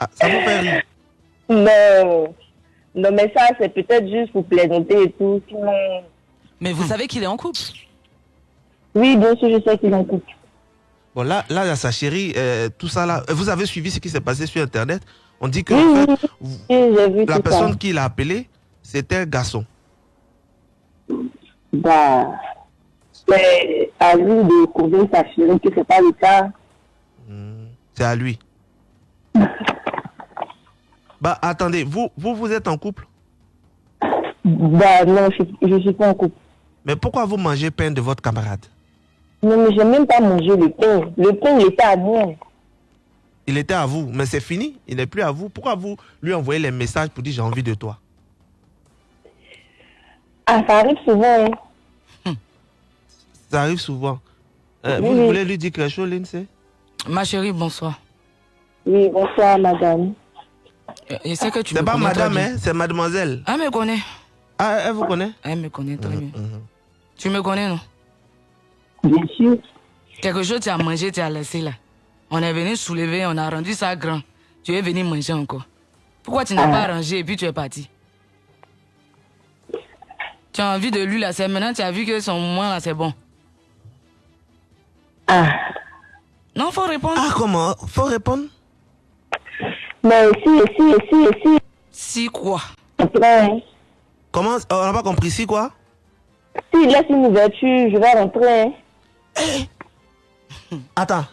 Ah, ça vous fait rire Non, non, mais ça, c'est peut-être juste pour plaisanter et tout. Sinon, Mais vous savez qu'il est en couple? oui, bien sûr, je sais qu'il en couple. Bon, là, là, sa chérie, euh, tout ça là. Vous avez suivi ce qui s'est passé sur Internet? On dit que Oui, en fait, oui, vous- oui, j'ai vu la personne ça. qui l'a appelé, c'était un garçon. Bah, c'est à lui de convaincre sa chérie que c'est pas le cas. C'est à lui. bah, attendez, vous, vous, vous êtes en couple? Bah, non, je, je suis pas en couple. Mais pourquoi vous mangez pain de votre camarade? Non, mais j'ai même pas mangé le pain. Le pain, il était à moi. Il était à vous, mais c'est fini, il n'est plus à vous. Pourquoi vous lui envoyez les messages pour dire j'ai envie de toi? Ah, ça arrive souvent, hein. Ça arrive souvent. Euh, Oui, vous oui. voulez lui dire quelque chose, Lindsay? Ma chérie, bonsoir. Oui, bonsoir, madame. Je sais que tu C'est pas madame, hein, c'est mademoiselle. Elle me connaît. Ah, elle vous connaît? Elle me connaît très bien. Mhm. Tu me connais, non? Bien sûr. Quelque chose tu as mangé, tu as laissé là. On est venu soulever, on a rendu ça grand. Tu es venu manger encore. Pourquoi tu n'as pas rangé et puis tu es parti? Tu as envie de lui là, c'est maintenant tu as vu que son moment là c'est bon. Ah. Non, faut répondre. Ah, comment? Faut répondre? Mais si, si, si, si. Si quoi? Après, Comment On n'a pas compris, si quoi? S'il laisse une ouverture, je vais rentrer. hein. Attends.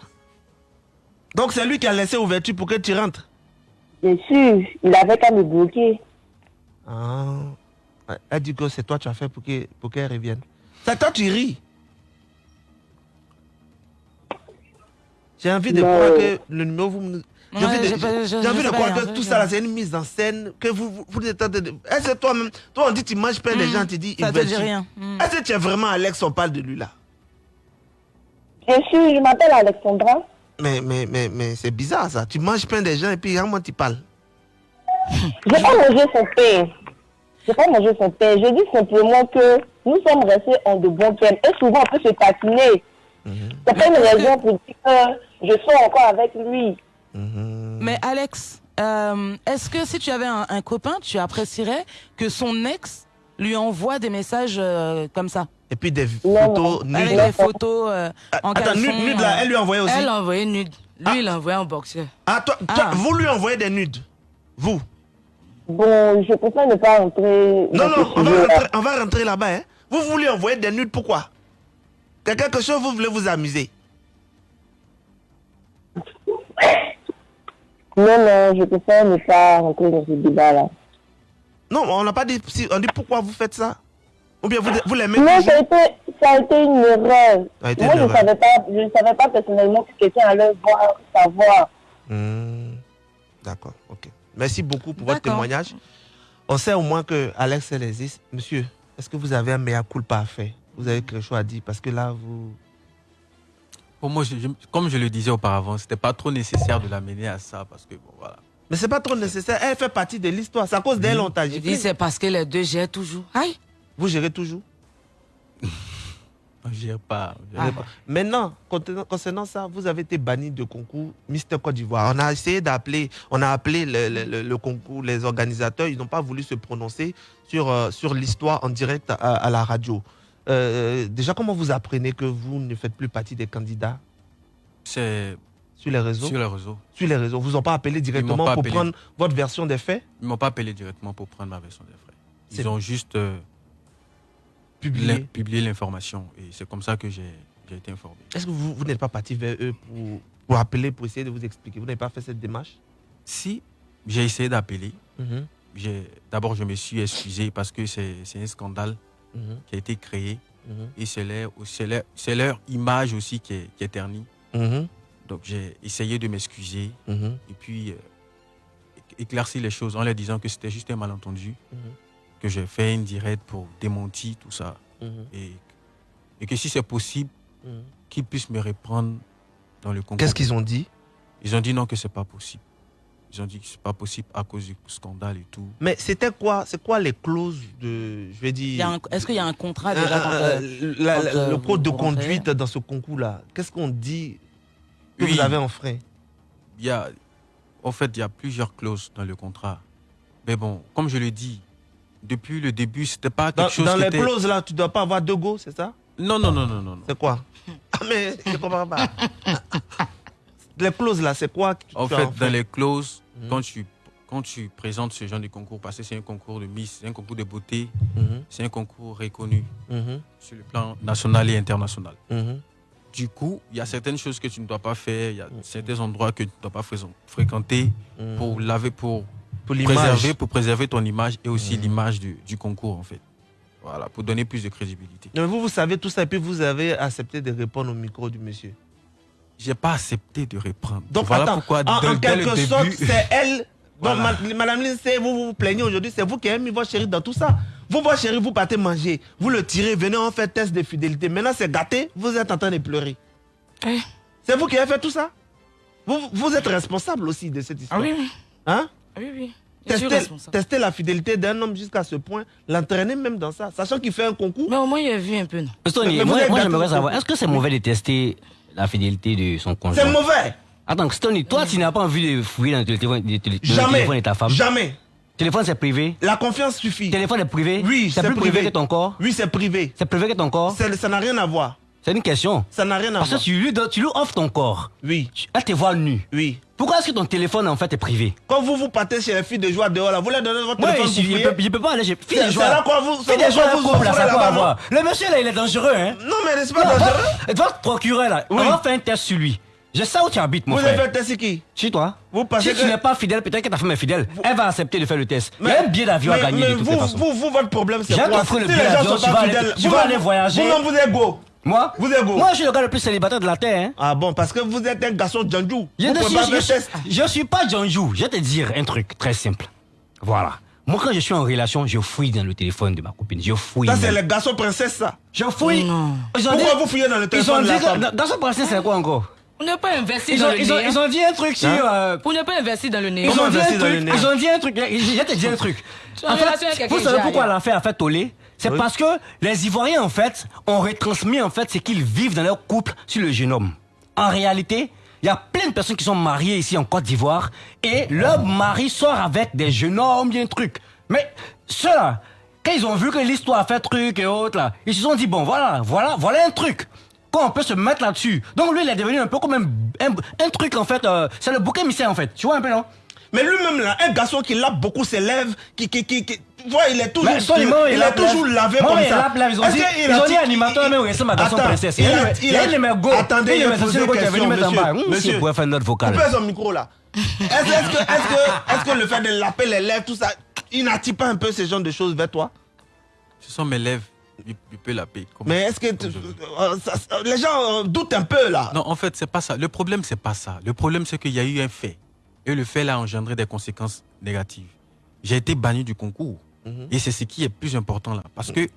Donc c'est lui qui a laissé ouverture pour que tu rentres? Bien sûr, il avait qu'à me bloquer. Ah. Elle dit que c'est toi que tu as fait pour que- pour qu'elle revienne. C'est toi tu ris. J'ai envie de croire que le numéro vous me- J'ai envie de, je- je croire rien, que je tout ça rien. c'est une mise en scène, que vous, vous, vous êtes en train de... Est-ce que toi-même, toi on dit tu manges pas, les Mm. gens te disent... Ça il te veut dit tu- rien. Mm. Est-ce que tu es vraiment Alex, on parle de lui là? Bien sûr, je m'appelle Alexandra. Mais, mais, mais, mais c'est bizarre ça. Tu manges plein des gens et puis comment tu parles J'ai pas mangé son pain. J'ai pas mangé son pain. Je dis simplement que nous sommes restés en de bons termes. Et souvent, on peut se patiner. C'est pas une raison pour dire que je suis encore avec lui. Mais Alex, euh, est-ce que si tu avais un, un copain, tu apprécierais que son ex lui envoie des messages euh, comme ça? Et puis des Non, photos non. Avec nudes. des photos euh, en Attends, caleçon, nude, nude, là, elle lui a envoyé aussi? Elle a envoyé nude. Lui, il a envoyé en boxeur. Ah, toi, toi, Ah. vous lui envoyez des nudes? Vous? Bon, je préfère ne pas rentrer. Non, non, on va rentrer, on va rentrer là-bas. Hein. Vous voulez envoyer des nudes, pourquoi? Quelque chose, vous voulez vous amuser Non, non, je préfère ne pas rentrer dans ce débat-là. Non, on n'a pas dit, si, on dit pourquoi vous faites ça? Ou bien vous, vous l'aimez Non, ça a été, ça a été une erreur. Ça a été Moi, une je ne savais pas, je ne savais pas personnellement que quelqu'un allait voir, savoir. Hmm, D'accord, ok. Merci beaucoup pour votre témoignage. On sait au moins que Alex elle existe. Monsieur, est-ce que vous avez un meilleur culpa à faire? Vous avez quelque chose à dire? Parce que là, vous... Pour moi, je- je- comme je le disais auparavant, c'était pas trop nécessaire de l'amener à ça parce que bon, voilà. Mais c'est pas trop nécessaire. Elle fait partie de l'histoire. C'est à cause d'elle on t'a dis c'est parce que les deux gèrent toujours. Aïe. Vous gérez toujours On gère pas. on gère Ah. pas. Maintenant, concernant ça, vous avez été banni de concours Mister Côte d'Ivoire. On a essayé d'appeler, on a appelé le, le- le- le concours, les organisateurs, ils n'ont pas voulu se prononcer sur, euh, sur l'histoire en direct à, à la radio. Euh, déjà, comment vous apprenez que vous ne faites plus partie des candidats C'est sur les réseaux? Sur les réseaux. Sur les réseaux. Vous n'ont pas appelé directement pas pour appelé. prendre votre version des faits? Ils m'ont pas appelé directement pour prendre ma version des. C'est- Ils ont juste euh, publié. l'in- publié l'information. Et c'est comme ça que j'ai été informé. Est-ce que vous, vous n'êtes pas parti vers eux pour, pour appeler, pour essayer de vous expliquer? Vous n'avez pas fait cette démarche? Si j'ai essayé d'appeler, Mhm. j'ai- d'abord je me suis excusé parce que c'est un scandale Mhm. qui a été créé Mhm. et c'est leur, c'est image aussi qui est, qui est ternie. Mhm. Donc j'ai essayé de m'excuser et puis euh, éclaircir les choses en leur disant que c'était juste un malentendu, que j'ai fait une directe pour démentir tout ça et, et que si c'est possible, qu'ils puissent me reprendre dans le concours. Qu'est-ce qu'ils ont dit? Ils ont dit non que c'est pas possible. Ils ont dit que c'est pas possible à cause du scandale et tout. Mais c'était quoi C'est quoi les clauses de, je vais dire, Est-ce qu'il y a un contrat un- déjà quand, euh, la- quand, la- euh, le code de rentrez conduite dans ce concours-là Qu'est-ce qu'on dit que Oui. vous avez enfreint Il y a, en fait, il y a plusieurs clauses dans le contrat. Mais bon, comme je le dis, depuis le début, c'était pas quelque Dans, chose dans qui les était- clauses là, tu dois pas avoir deux go, c'est ça? Non, non, non, non, non. non. C'est quoi? Ah mais je comprends pas. les clauses là, c'est quoi En fait, dans les clauses, Mhm. quand, tu, quand tu présentes ce genre de concours, parce que c'est un concours de Miss, c'est un concours de beauté, Mhm. c'est un concours reconnu Mhm. sur le plan national et international. Du coup, il y a certaines choses que tu ne dois pas faire, il y a certains endroits que tu ne dois pas fré- fréquenter pour laver, pour, Pour préserver, pour préserver ton image et aussi l'image du, du concours, en fait. Voilà, pour donner plus de crédibilité. Mais vous, vous savez tout ça et puis vous avez accepté de répondre au micro du monsieur. J'ai pas accepté de reprendre. Donc voilà attends, pourquoi en, dès- en dès le quelque début- sorte, c'est elle. Donc, Voilà. Madame Lindsay, vous, vous vous plaignez aujourd'hui, c'est vous qui avez mis votre chéri dans tout ça. Vous, votre chéri, vous partez manger, vous le tirez, venez, on fait test de fidélité. Maintenant, c'est gâté, vous êtes en train de pleurer. Eh. C'est vous qui avez fait tout ça? Vous, vous êtes responsable aussi de cette histoire. Ah oui, oui. Hein? Ah oui, oui. Tester, la fidélité d'un homme jusqu'à ce point, l'entraîner même dans ça, sachant qu'il fait un concours. Mais au moins, il a vu un peu, non? Stony, Mais vous moi, j'aimerais savoir, est-ce que c'est mauvais de tester la fidélité de son conjoint C'est mauvais. Attends, Stony, toi, tu n'as pas envie de fouiller dans le téléphone, dans le Jamais. téléphone de ta femme? Jamais. Téléphone, c'est privé? La confiance suffit. Téléphone est privé? Oui, c'est c'est plus privé. privé. que ton corps? Oui, c'est privé. C'est privé que ton corps? Ça n'a rien à voir. C'est une question. Ça n'a rien à Parce que voir. tu lui, donnes- tu lui offres ton corps. Oui. Elle te voit nu. Oui. Pourquoi est-ce que ton téléphone, en fait, est privé? Quand vous vous partez chez les filles de joie dehors, là, vous leur donnez votre Ouais, téléphone je, je, peux, je peux pas aller chez fille C'est- de c'est joie. là quoi vous- Fille c'est de joie, vous couple, là, ça quoi avoir Le monsieur, là, il est dangereux, hein Non, mais n'est-ce pas dangereux? Votre procureur, là, on va faire un test sur lui. Je sais où tu habites, mon Vous frère. avez fait un test sur qui? Chez toi. Vous si que- tu n'es pas fidèle, peut-être que ta femme est fidèle. Elle va accepter de faire le test. Il y a un billet d'avion à mais- gagner mais de vous. Vous, vous, votre problème, c'est quoi? t'offrir le Si les gens sont tu pas vas aller- fidèles, tu vous vas aller voyager. Vous-même, vous êtes go. Moi Vous êtes go. Moi, je suis le gars le plus célibataire de la Terre. Hein. Ah bon, parce que vous êtes un garçon djandjou. Je ne suis, pas je, je suis pas Janjou. Je vais te dire un truc très simple. Voilà. Moi, quand je suis en relation, je fouille dans le téléphone de ma copine. Je fouille. Ça, c'est les garçons princesses, ça. Je fouille. Pourquoi dit- vous fouillez dans le Ils ont téléphone de dit la que- femme? dans, dans ce principe, c'est quoi encore? On n'a pas investi ils dans ont, le ils, ont, néant. ils ont dit un truc sur. Hein? euh, On n'a pas investi dans le néant. ils, ont dit un truc, ils ont dit un truc. Je te dire un truc. En En fait, vous savez pourquoi l'affaire a fait toller? C'est parce que les Ivoiriens, en fait, ont retransmis en fait ce qu'ils vivent dans leur couple sur le jeune homme. En réalité, il y a plein de personnes qui sont mariées ici en Côte d'Ivoire et leur mari sort avec des jeunes hommes, bien truc. Mais ceux-là, quand ils ont vu que l'histoire a fait truc et autres, là, ils se sont dit, bon, voilà, voilà, voilà un truc. Quand on peut se mettre là-dessus. Donc lui, il est devenu un peu comme un, un, un truc, en fait, euh, c'est le bouquet émissaire, en fait. Tu vois un peu, non? Mais lui-même, là, un garçon qui lave beaucoup ses lèvres, qui, qui, qui, qui- il est toujours, il, est a toujours lavé comme il ça. Ils ont Est-ce dit- animateur, il- mais oui, c'est ma garçon princesse. il. Attendez, est a monsieur posé le une question, monsieur. Monsieur. faire notre vocal. Coupez son micro là. Est-ce que, est-ce que, est-ce que le fait de laver les lèvres, tout ça, il n'attire pas un peu ce genre de choses vers toi? Ce sont mes lèvres. Il, il peut la payer. comme- Mais est-ce que tu- euh, ça- ça- les gens euh, doutent un peu là Non, en fait, c'est pas ça. Le problème, c'est pas ça. Le problème, c'est qu'il y a eu un fait. Et le fait là a engendré des conséquences négatives. J'ai été banni du concours. Mhm. Et c'est ce qui est plus important là. Parce que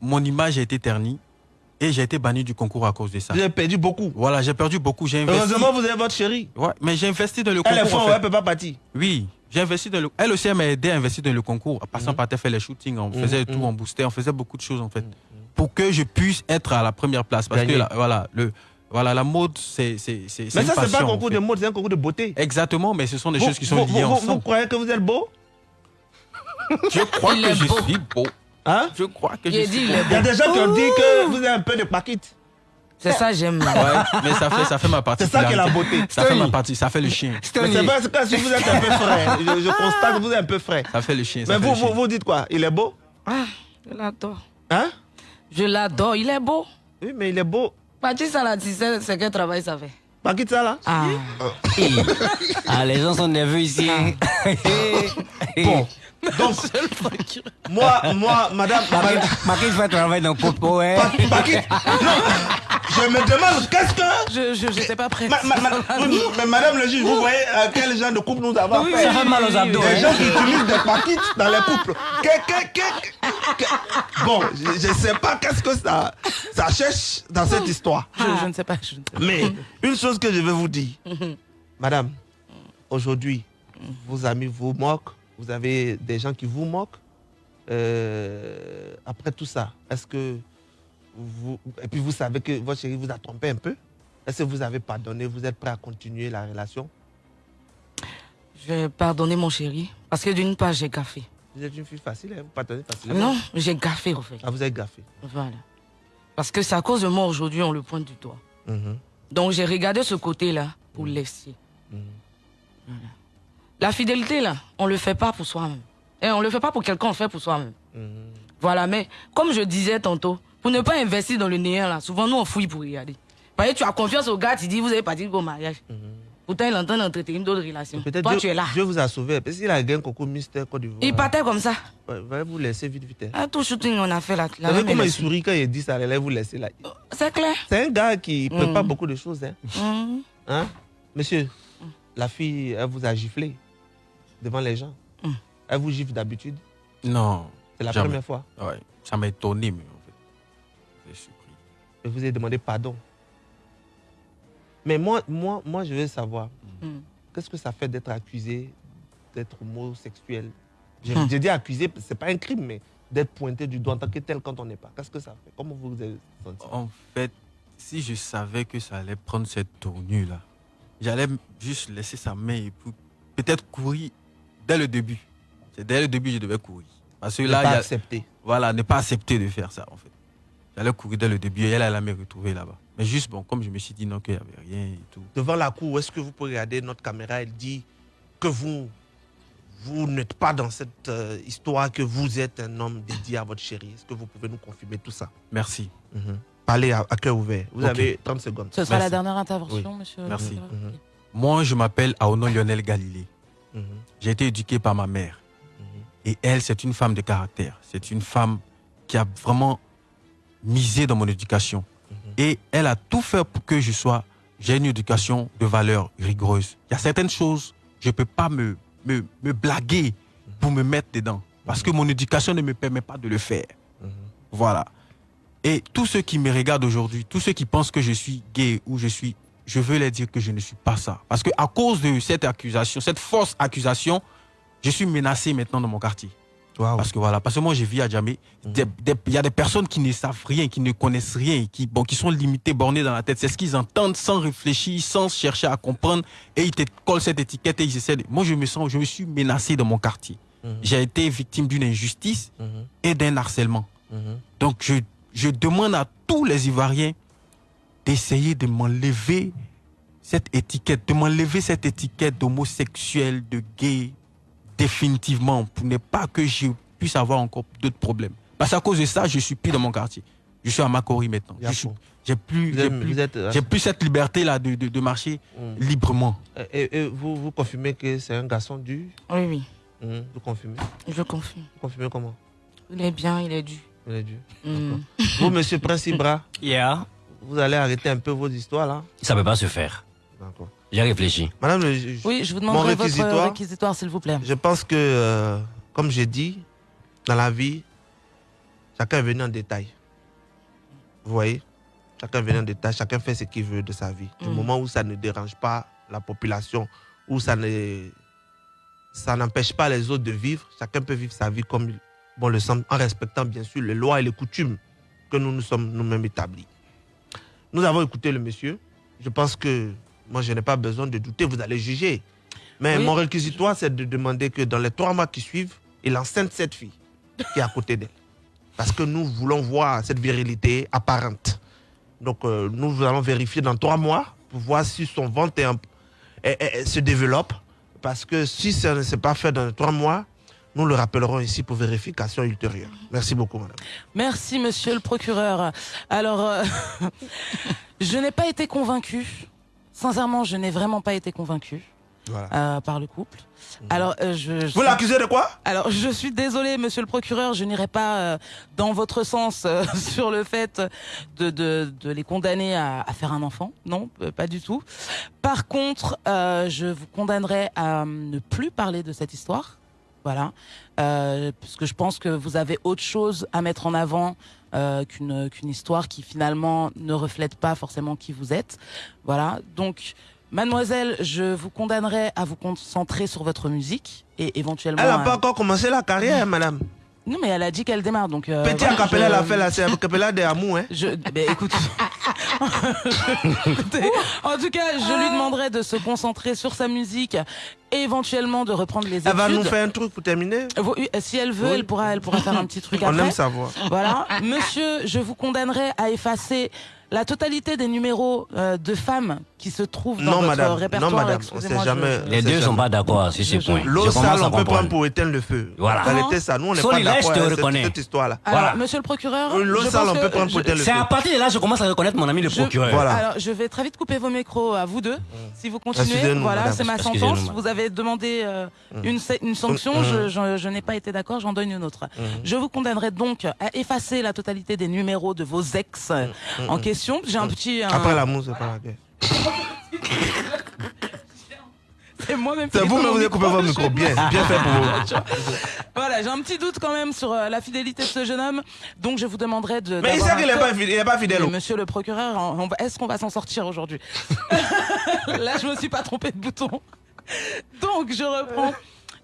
mon image a été ternie et j'ai été banni du concours à cause de ça. Avez perdu beaucoup. Voilà, j'ai perdu beaucoup. J'ai investi. Heureusement, vous avez votre chérie. Ouais, mais j'ai investi dans le Elle est concours. fort, en fait. elle peut pas partir. Oui, j'ai investi dans le. Elle aussi, elle m'a aidé à investir dans le concours. En passant par terre, faire les shootings, on faisait Mhm, tout, mhm. on boostait, on faisait beaucoup de choses en fait. Pour que je puisse être à la première place. Parce que la, voilà, le, voilà, la mode, c'est. Mais ça, c'est pas un en concours fait. de mode, c'est un concours de beauté. Exactement, mais ce sont des Vous- choses qui sont vous- liées vous- ensemble. Vous croyez que vous êtes beau? Je crois Il que je beau. suis beau. Hein? Je crois que Il je a suis dit, il beau. Il y a des gens qui ont dit que vous avez un peu de paquite. C'est ça, j'aime. Ouais, mais ça fait, ça fait ma partie. C'est ça qui est la beauté. Ça fait ma partie, ça fait le chien. Mais c'est pas c'est pas si vous êtes un peu frais. Je, je constate que vous êtes un peu frais. Ça fait le chien. ça Mais fait vous, le chien. vous, vous dites quoi? Il est beau? Ah, je l'adore. Hein? Je l'adore, il est beau. Oui, mais il est beau. Patrick Salah, tu sais, c'est quel travail ça fait Pas quitte ça là Ah. Ah, les gens sont nerveux ici. hein. Bon. Donc, moi, moi, madame. Marquis fait travailler dans Popo, hein. Non, je me demande qu'est-ce que. Je je j'étais pas prête. Ma- ma- ma- oui, mais madame le juge, vous voyez euh, quel genre de couple nous avons Oui, fait? oui, Ça fait mal aux abdos, Des hein. gens qui utilisent des paquets dans les couples. Que- que- que- que- Bon, je ne sais pas qu'est-ce que ça, ça cherche dans cette histoire. Je, je ne sais pas. Je ne sais pas. Mais une chose que je vais vous dire, madame, aujourd'hui, vos amis vous moquent, vous avez des gens qui vous moquent. Euh, après tout ça, est-ce que vous. Et puis vous savez que votre chérie vous a trompé un peu? Est-ce que vous avez pardonné Vous êtes prêt à continuer la relation? Je vais pardonner mon chéri. Parce que d'une part, j'ai gaffé. Vous êtes une fille facile, hein, vous pardonnez facilement Non, j'ai gaffé, en fait. Ah, vous avez gaffé. Voilà. Parce que c'est à cause de moi aujourd'hui, on le pointe du doigt. Mhm. Donc j'ai regardé ce côté-là pour laisser. Voilà. La fidélité, là, on le fait pas pour soi-même. Et on le fait pas pour quelqu'un, on le fait pour soi-même. Voilà, mais comme je disais tantôt, pour ne pas investir dans le néant, là, souvent nous on fouille pour regarder. Parce que tu as confiance au gars, tu dis vous avez parti au mariage. Pourtant il est en train d'entretenir d'autres relations. Peut-être Toi Dieu, tu es là. Dieu vous a sauvé. Parce qu'il a gagné Coco Mister Côte d'Ivoire. Il partait comme ça. Ouais, va vous laisser vite, vite. hein. Ah, tout shooting on a fait là. Vous savez comment il sourit quand il dit ça, allait vous laisser là. C'est clair. C'est un gars qui Mm. prépare beaucoup de choses. Hein. Mhm. Hein? Monsieur, la fille, elle vous a giflé devant les gens. Mm. Elle vous gifle d'habitude? Non. C'est la jamais. première fois? Ouais, ça m'a étonné, mais en fait. Je suis surpris. Et vous avez demandé pardon. Mais moi, moi, moi je veux savoir, Mm. qu'est-ce que ça fait d'être accusé d'être homosexuel? J'ai Hmm. j'ai dit accusé, c'est pas un crime, mais d'être pointé du doigt en tant que tel quand on n'est pas. Qu'est-ce que ça fait? Comment vous vous avez senti? En fait, si je savais que ça allait prendre cette tournure-là, j'allais juste laisser sa main et peut-être courir dès le début. C'est dès le début que je devais courir. Parce que Ne là, pas il y a- accepter. Voilà, ne pas accepter de faire ça, en fait. J'allais courir dès le début et elle allait me retrouver là-bas. Mais juste, bon, comme je me suis dit non, qu'il n'y avait rien et tout. devant la cour, est-ce que vous pouvez regarder notre caméra? Elle dit que vous, vous n'êtes pas dans cette euh, histoire, que vous êtes un homme dédié à votre chérie. Est-ce que vous pouvez nous confirmer tout ça? Merci. Mhm. Parlez à, à cœur ouvert. Vous avez 30 secondes. Ce sera la dernière intervention, Oui. monsieur. Merci. Monsieur. Moi, je m'appelle Aono Lionel Galilée. J'ai été éduqué par ma mère. Et elle, c'est une femme de caractère. C'est une femme qui a vraiment misé dans mon éducation. Et elle a tout fait pour que je sois, j'ai une éducation de valeur rigoureuse. Il y a certaines choses, je ne peux pas me, me, me blaguer pour me mettre dedans. Parce que mon éducation ne me permet pas de le faire. Voilà. Et tous ceux qui me regardent aujourd'hui, tous ceux qui pensent que je suis gay ou je suis, je veux leur dire que je ne suis pas ça. Parce que à cause de cette accusation, cette fausse accusation, je suis menacé maintenant dans mon quartier. Parce que voilà, parce que moi je vis à Djamé. Des- Il y a des personnes qui ne savent rien, qui ne connaissent rien, qui, bon, qui sont limitées, bornées dans la tête. C'est ce qu'ils entendent sans réfléchir, sans chercher à comprendre. Et ils te collent cette étiquette et ils essaient de... Moi je me sens, je me suis menacé dans mon quartier. J'ai été victime d'une injustice et d'un harcèlement. Donc je, je demande à tous les Ivoiriens d'essayer de m'enlever cette étiquette, de m'enlever cette étiquette d'homosexuel, de gay, définitivement, pour ne pas que je puisse avoir encore d'autres problèmes. Parce qu'à cause de ça, je suis plus dans mon quartier. Je suis à Makori maintenant. Je suis- J'ai plus, j'ai plus, vous êtes- j'ai plus cette liberté-là de, de, de marcher Mm. librement. Et, et vous, vous confirmez que c'est un garçon dur Oui, oui. Mhm. Vous confirmez Je confirme. Vous confirmez comment Il est bien, il est dû. Il est dur. Mm. Vous, monsieur Prince Ibra, Yeah. Vous allez arrêter un peu vos histoires là Ça peut pas se faire. D'accord. J'ai réfléchi. Madame le juge, Oui, je vous mon demanderai votre réquisitoire, réquisitoire, s'il vous plaît. Je pense que, euh, comme j'ai dit, dans la vie, chacun est venu en détail. Vous voyez? Chacun est venu en détail, chacun fait ce qu'il veut de sa vie. Du Mm. moment où ça ne dérange pas la population, où ça ne ça n'empêche pas les autres de vivre, chacun peut vivre sa vie comme il bon le semble, en respectant bien sûr les lois et les coutumes que nous nous sommes nous-mêmes établis. Nous avons écouté le monsieur. Je pense que moi, je n'ai pas besoin de douter, vous allez juger. Mais Oui. mon réquisitoire, c'est de demander que dans les trois mois qui suivent, il enceinte cette fille qui est à côté d'elle. Parce que nous voulons voir cette virilité apparente. Donc, euh, nous allons vérifier dans trois mois pour voir si son ventre est un- est- est- est- se développe. Parce que si ça ne s'est pas fait dans les trois mois, nous le rappellerons ici pour vérification ultérieure. Merci beaucoup, madame. Merci, monsieur le procureur. Alors, euh, je n'ai pas été convaincu. Sincèrement, je n'ai vraiment pas été convaincu Voilà. euh, par le couple. Alors, euh, je, je- Vous l'accusez de quoi? Alors, je suis désolé, monsieur le procureur, je n'irai pas euh, dans votre sens sur le fait de, de, de les condamner à, à faire un enfant. Non, pas du tout. Par contre, je vous condamnerai à ne plus parler de cette histoire. Voilà. Euh, parce que je pense que vous avez autre chose à mettre en avant euh, qu'une qu'une histoire qui finalement ne reflète pas forcément qui vous êtes. Voilà. Donc, mademoiselle, je vous condamnerai à vous concentrer sur votre musique et éventuellement. Elle n'a à- pas encore commencé la carrière, madame. Non, mais elle a dit qu'elle démarre, donc. euh, Petit voilà, acapella, je- elle a fait là, c'est acapella des amours, hein. Je, ben, écoute, Écoutez, en tout cas, je lui demanderai de se concentrer sur sa musique et éventuellement de reprendre les études. Elle va nous faire un truc pour terminer? Vous- Si elle veut, Oui. elle pourra, elle pourra faire un petit truc On après. aime savoir. Voilà, monsieur, je vous condamnerai à effacer la totalité des numéros euh, de femmes qui se trouvent dans Non, votre madame. répertoire. Non, madame. On sait je- jamais. Les deux ne sont pas d'accord sur ce point. L'eau sale, on peut prendre pour éteindre le feu. Voilà. Réalité, ça, nous, on n'est pas d'accord te avec cette, reconnais. cette histoire-là. Alors, monsieur le procureur, l'eau sale, on peut prendre pour éteindre le C'est feu. à partir de là que je commence à reconnaître mon ami le Je- procureur. Voilà. Alors, je vais très vite couper vos micros à vous deux. Si vous continuez, voilà, c'est ma sentence. Vous avez demandé euh, une, sa- une sanction, Mm. je, je- je n'ai pas été d'accord, j'en donne une autre. Je vous condamnerai donc à effacer la totalité des numéros de vos ex en question. J'ai un petit... un- Après l'amour, c'est pas la guerre. C'est moi-même C'est vous, ai mais vous avez coupé votre micro. Bien, bien fait pour vous. Voilà, j'ai un petit doute quand même sur euh, la fidélité de ce jeune homme, donc je vous demanderai de. Mais il sait qu'il n'est pas fidèle. il est pas fidèle. Mais monsieur le procureur, est-ce qu'on va s'en sortir aujourd'hui? Là, je me suis pas trompé de bouton. Donc, je reprends.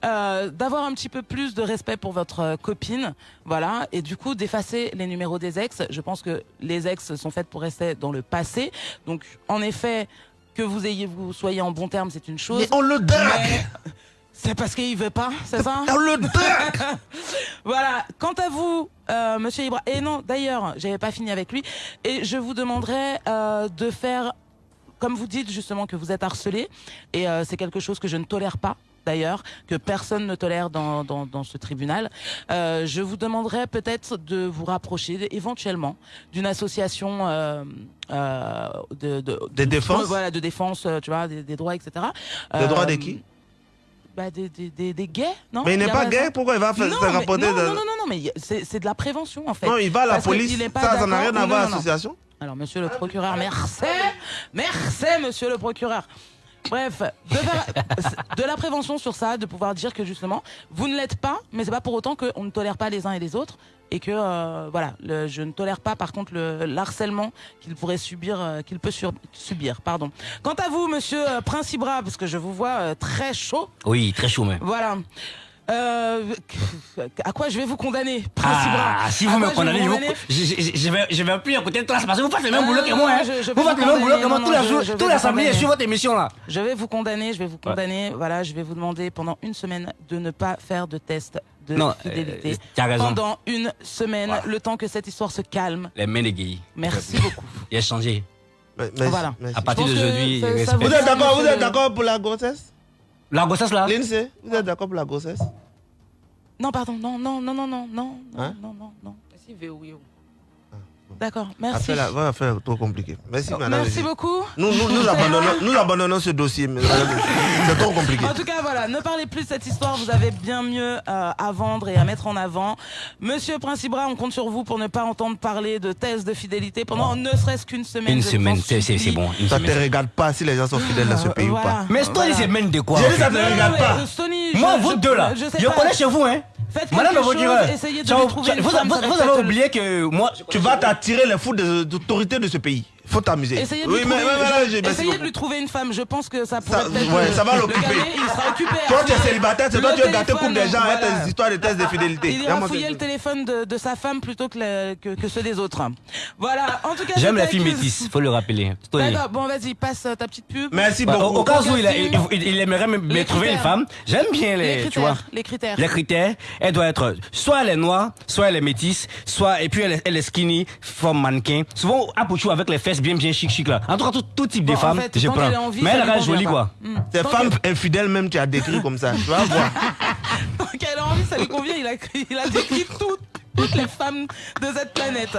Euh, d'avoir un petit peu plus de respect pour votre euh, copine, voilà, et du coup d'effacer les numéros des ex. Je pense que les ex sont faites pour rester dans le passé. Donc, en effet, que vous ayez vous soyez en bon terme, c'est une chose. Mais on le. Mais C'est parce qu'il veut pas, c'est ça On le drague. voilà. Quant à vous, euh, Monsieur Ibra, et non, d'ailleurs, j'avais pas fini avec lui, et je vous demanderai euh, de faire, comme vous dites justement que vous êtes harcelé, et euh, c'est quelque chose que je ne tolère pas. D'ailleurs, que personne ne tolère dans, dans, dans ce tribunal. Euh, je vous demanderai peut-être de vous rapprocher éventuellement d'une association euh, euh, de, de, De défense voilà, de défense, tu vois, des, des droits, etc. Des droits de qui? bah, des, des, des, des gays, non? Mais il n'est pas raison. gay, pourquoi il va faire non, se mais- rapporter non, de- non, non, non, non, mais c'est de la prévention en fait. Non, il va à la Parce police. pas Ça, ça n'a rien à voir à l'association. Alors, monsieur le procureur, merci, merci, monsieur le procureur. Bref, de, faire- de la prévention sur ça, de pouvoir dire que justement, vous ne l'êtes pas, mais c'est pas pour autant qu'on ne tolère pas les uns et les autres, et que euh, voilà, le- je ne tolère pas par contre le, l'harcèlement qu'il pourrait subir, euh, qu'il peut sur- subir, pardon. Quant à vous, monsieur euh, Principra, parce que je vous vois euh, très chaud, Oui, très chaud, mais. voilà. Euh, à quoi je vais vous condamner Ah, si vous me condamnez, je, vous je, je- je vais, je vais appuyer à côté de toi, c'est parce que vous faites le même Ah, boulot que moi. Hein. je- je vais vous faites le même boulot que moi samedis, je condamner. suis votre émission là. Je vais vous condamner, je vais vous condamner. Voilà, je vais vous demander pendant une semaine de ne pas faire de test de Non, fidélité. euh, tu as raison. Pendant une semaine, le temps que cette histoire se calme. Les mains égayées. Merci beaucoup. Il a changé. Voilà. À partir d'aujourd'hui, vous êtes d'accord Vous êtes d'accord pour la grossesse? La grossesse là Lindsay, vous êtes d'accord pour la grossesse? Non, pardon, non, non, non, non, non, non, Hein? non, non, non. D'accord, merci. Après, la va faire trop compliqué. Merci, madame. Merci beaucoup. Nous, nous, nous, abandonnons, nous abandonnons ce dossier. C'est trop compliqué. En tout cas, voilà, ne parlez plus de cette histoire. Vous avez bien mieux euh, à vendre et à mettre en avant. Monsieur Principra, on compte sur vous pour ne pas entendre parler de thèse de fidélité pendant ne serait-ce qu'une semaine. Une je semaine, c'est c'est- c'est bon. Une Ça ne te regarde pas si les gens sont fidèles dans ce pays ou pas. Mais toi, Voilà. les semaines de quoi dit fait ça te regarde pas. euh, Moi, je- vous je- deux là, je je, connais chez vous, hein. Faites Madame chose, essayez de vous, vous- vous avez oublié que moi, Tu vas t'attirer les fous de- d'autorité de ce pays. Faut t'amuser. Essayez de, Oui, lui mais, trouver, mais essayez de lui une femme. Je pense que ça pourrait Ça- peut-être ouais, le- ça va l'occuper. Il sera occupé. à Toi, tu es célibataire, c'est toi qui as gâté couple des gens avec voilà. tes histoires de tests de fidélité. Il ira fouiller le téléphone de, de sa femme plutôt que, le- que, que ceux des autres. Voilà, en tout cas. J'aime la fille métisse, faut le rappeler. D'accord, bon, vas-y, passe ta petite pub. Merci au, beaucoup. au cas où il, aimerait me, trouver une femme, j'aime bien les, Les tu vois. critères, les critères. Les critères, elle doit être, soit elle est noire, soit elle est métisse, soit, et puis elle est, skinny, forme mannequin. Souvent, à avec les fesses bien, bien chic, chic là. En tout cas, tout, tout type Bon, de en femmes, fait, je prends. qu'elle est en vie, Mais elle reste jolie, quoi. Hmm. Ces femmes que- infidèles même, tu as décrit comme ça. Tu vas voir. tant qu'elle a envie, ça lui convient. Il a, il a décrit toutes, toutes les femmes de cette planète.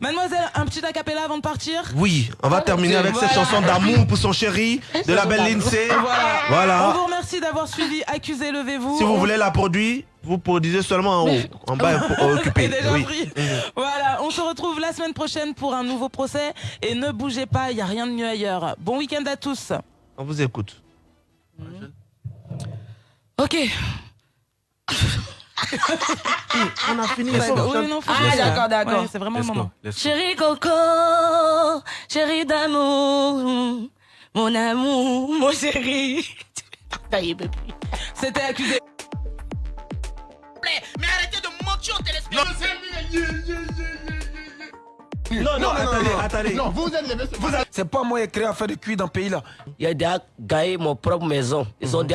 Mademoiselle, un petit acapella avant de partir Oui, on va terminer avec cette chanson d'amour pour son chéri de la belle Lindsay. Voilà. Voilà. On vous remercie d'avoir suivi Accusé, levez-vous. Si vous voulez la produire, vous produisez seulement en haut. En bas, occupé. déjà Oui. pris. Voilà, on se retrouve la semaine prochaine pour un nouveau procès. Et ne bougez pas, il n'y a rien de mieux ailleurs. Bon week-end à tous. On vous écoute. Ok. On a fini. Ouais, oui, non, faut Ah, d'accord, d'accord. Ouais, c'est vraiment le moment. Chérie Coco, chérie d'amour, mon amour, mon chéri. Ça y est, bébé. C'était accusé. Mais arrêtez de mentir aux téléspectateurs. Non, non, attendez, attendez. Non, vous êtes les Vous êtes- C'est pas moi qui ai créé à faire de cuir dans le pays là. Il y a déjà gagné mon propre maison. Ils ont déjà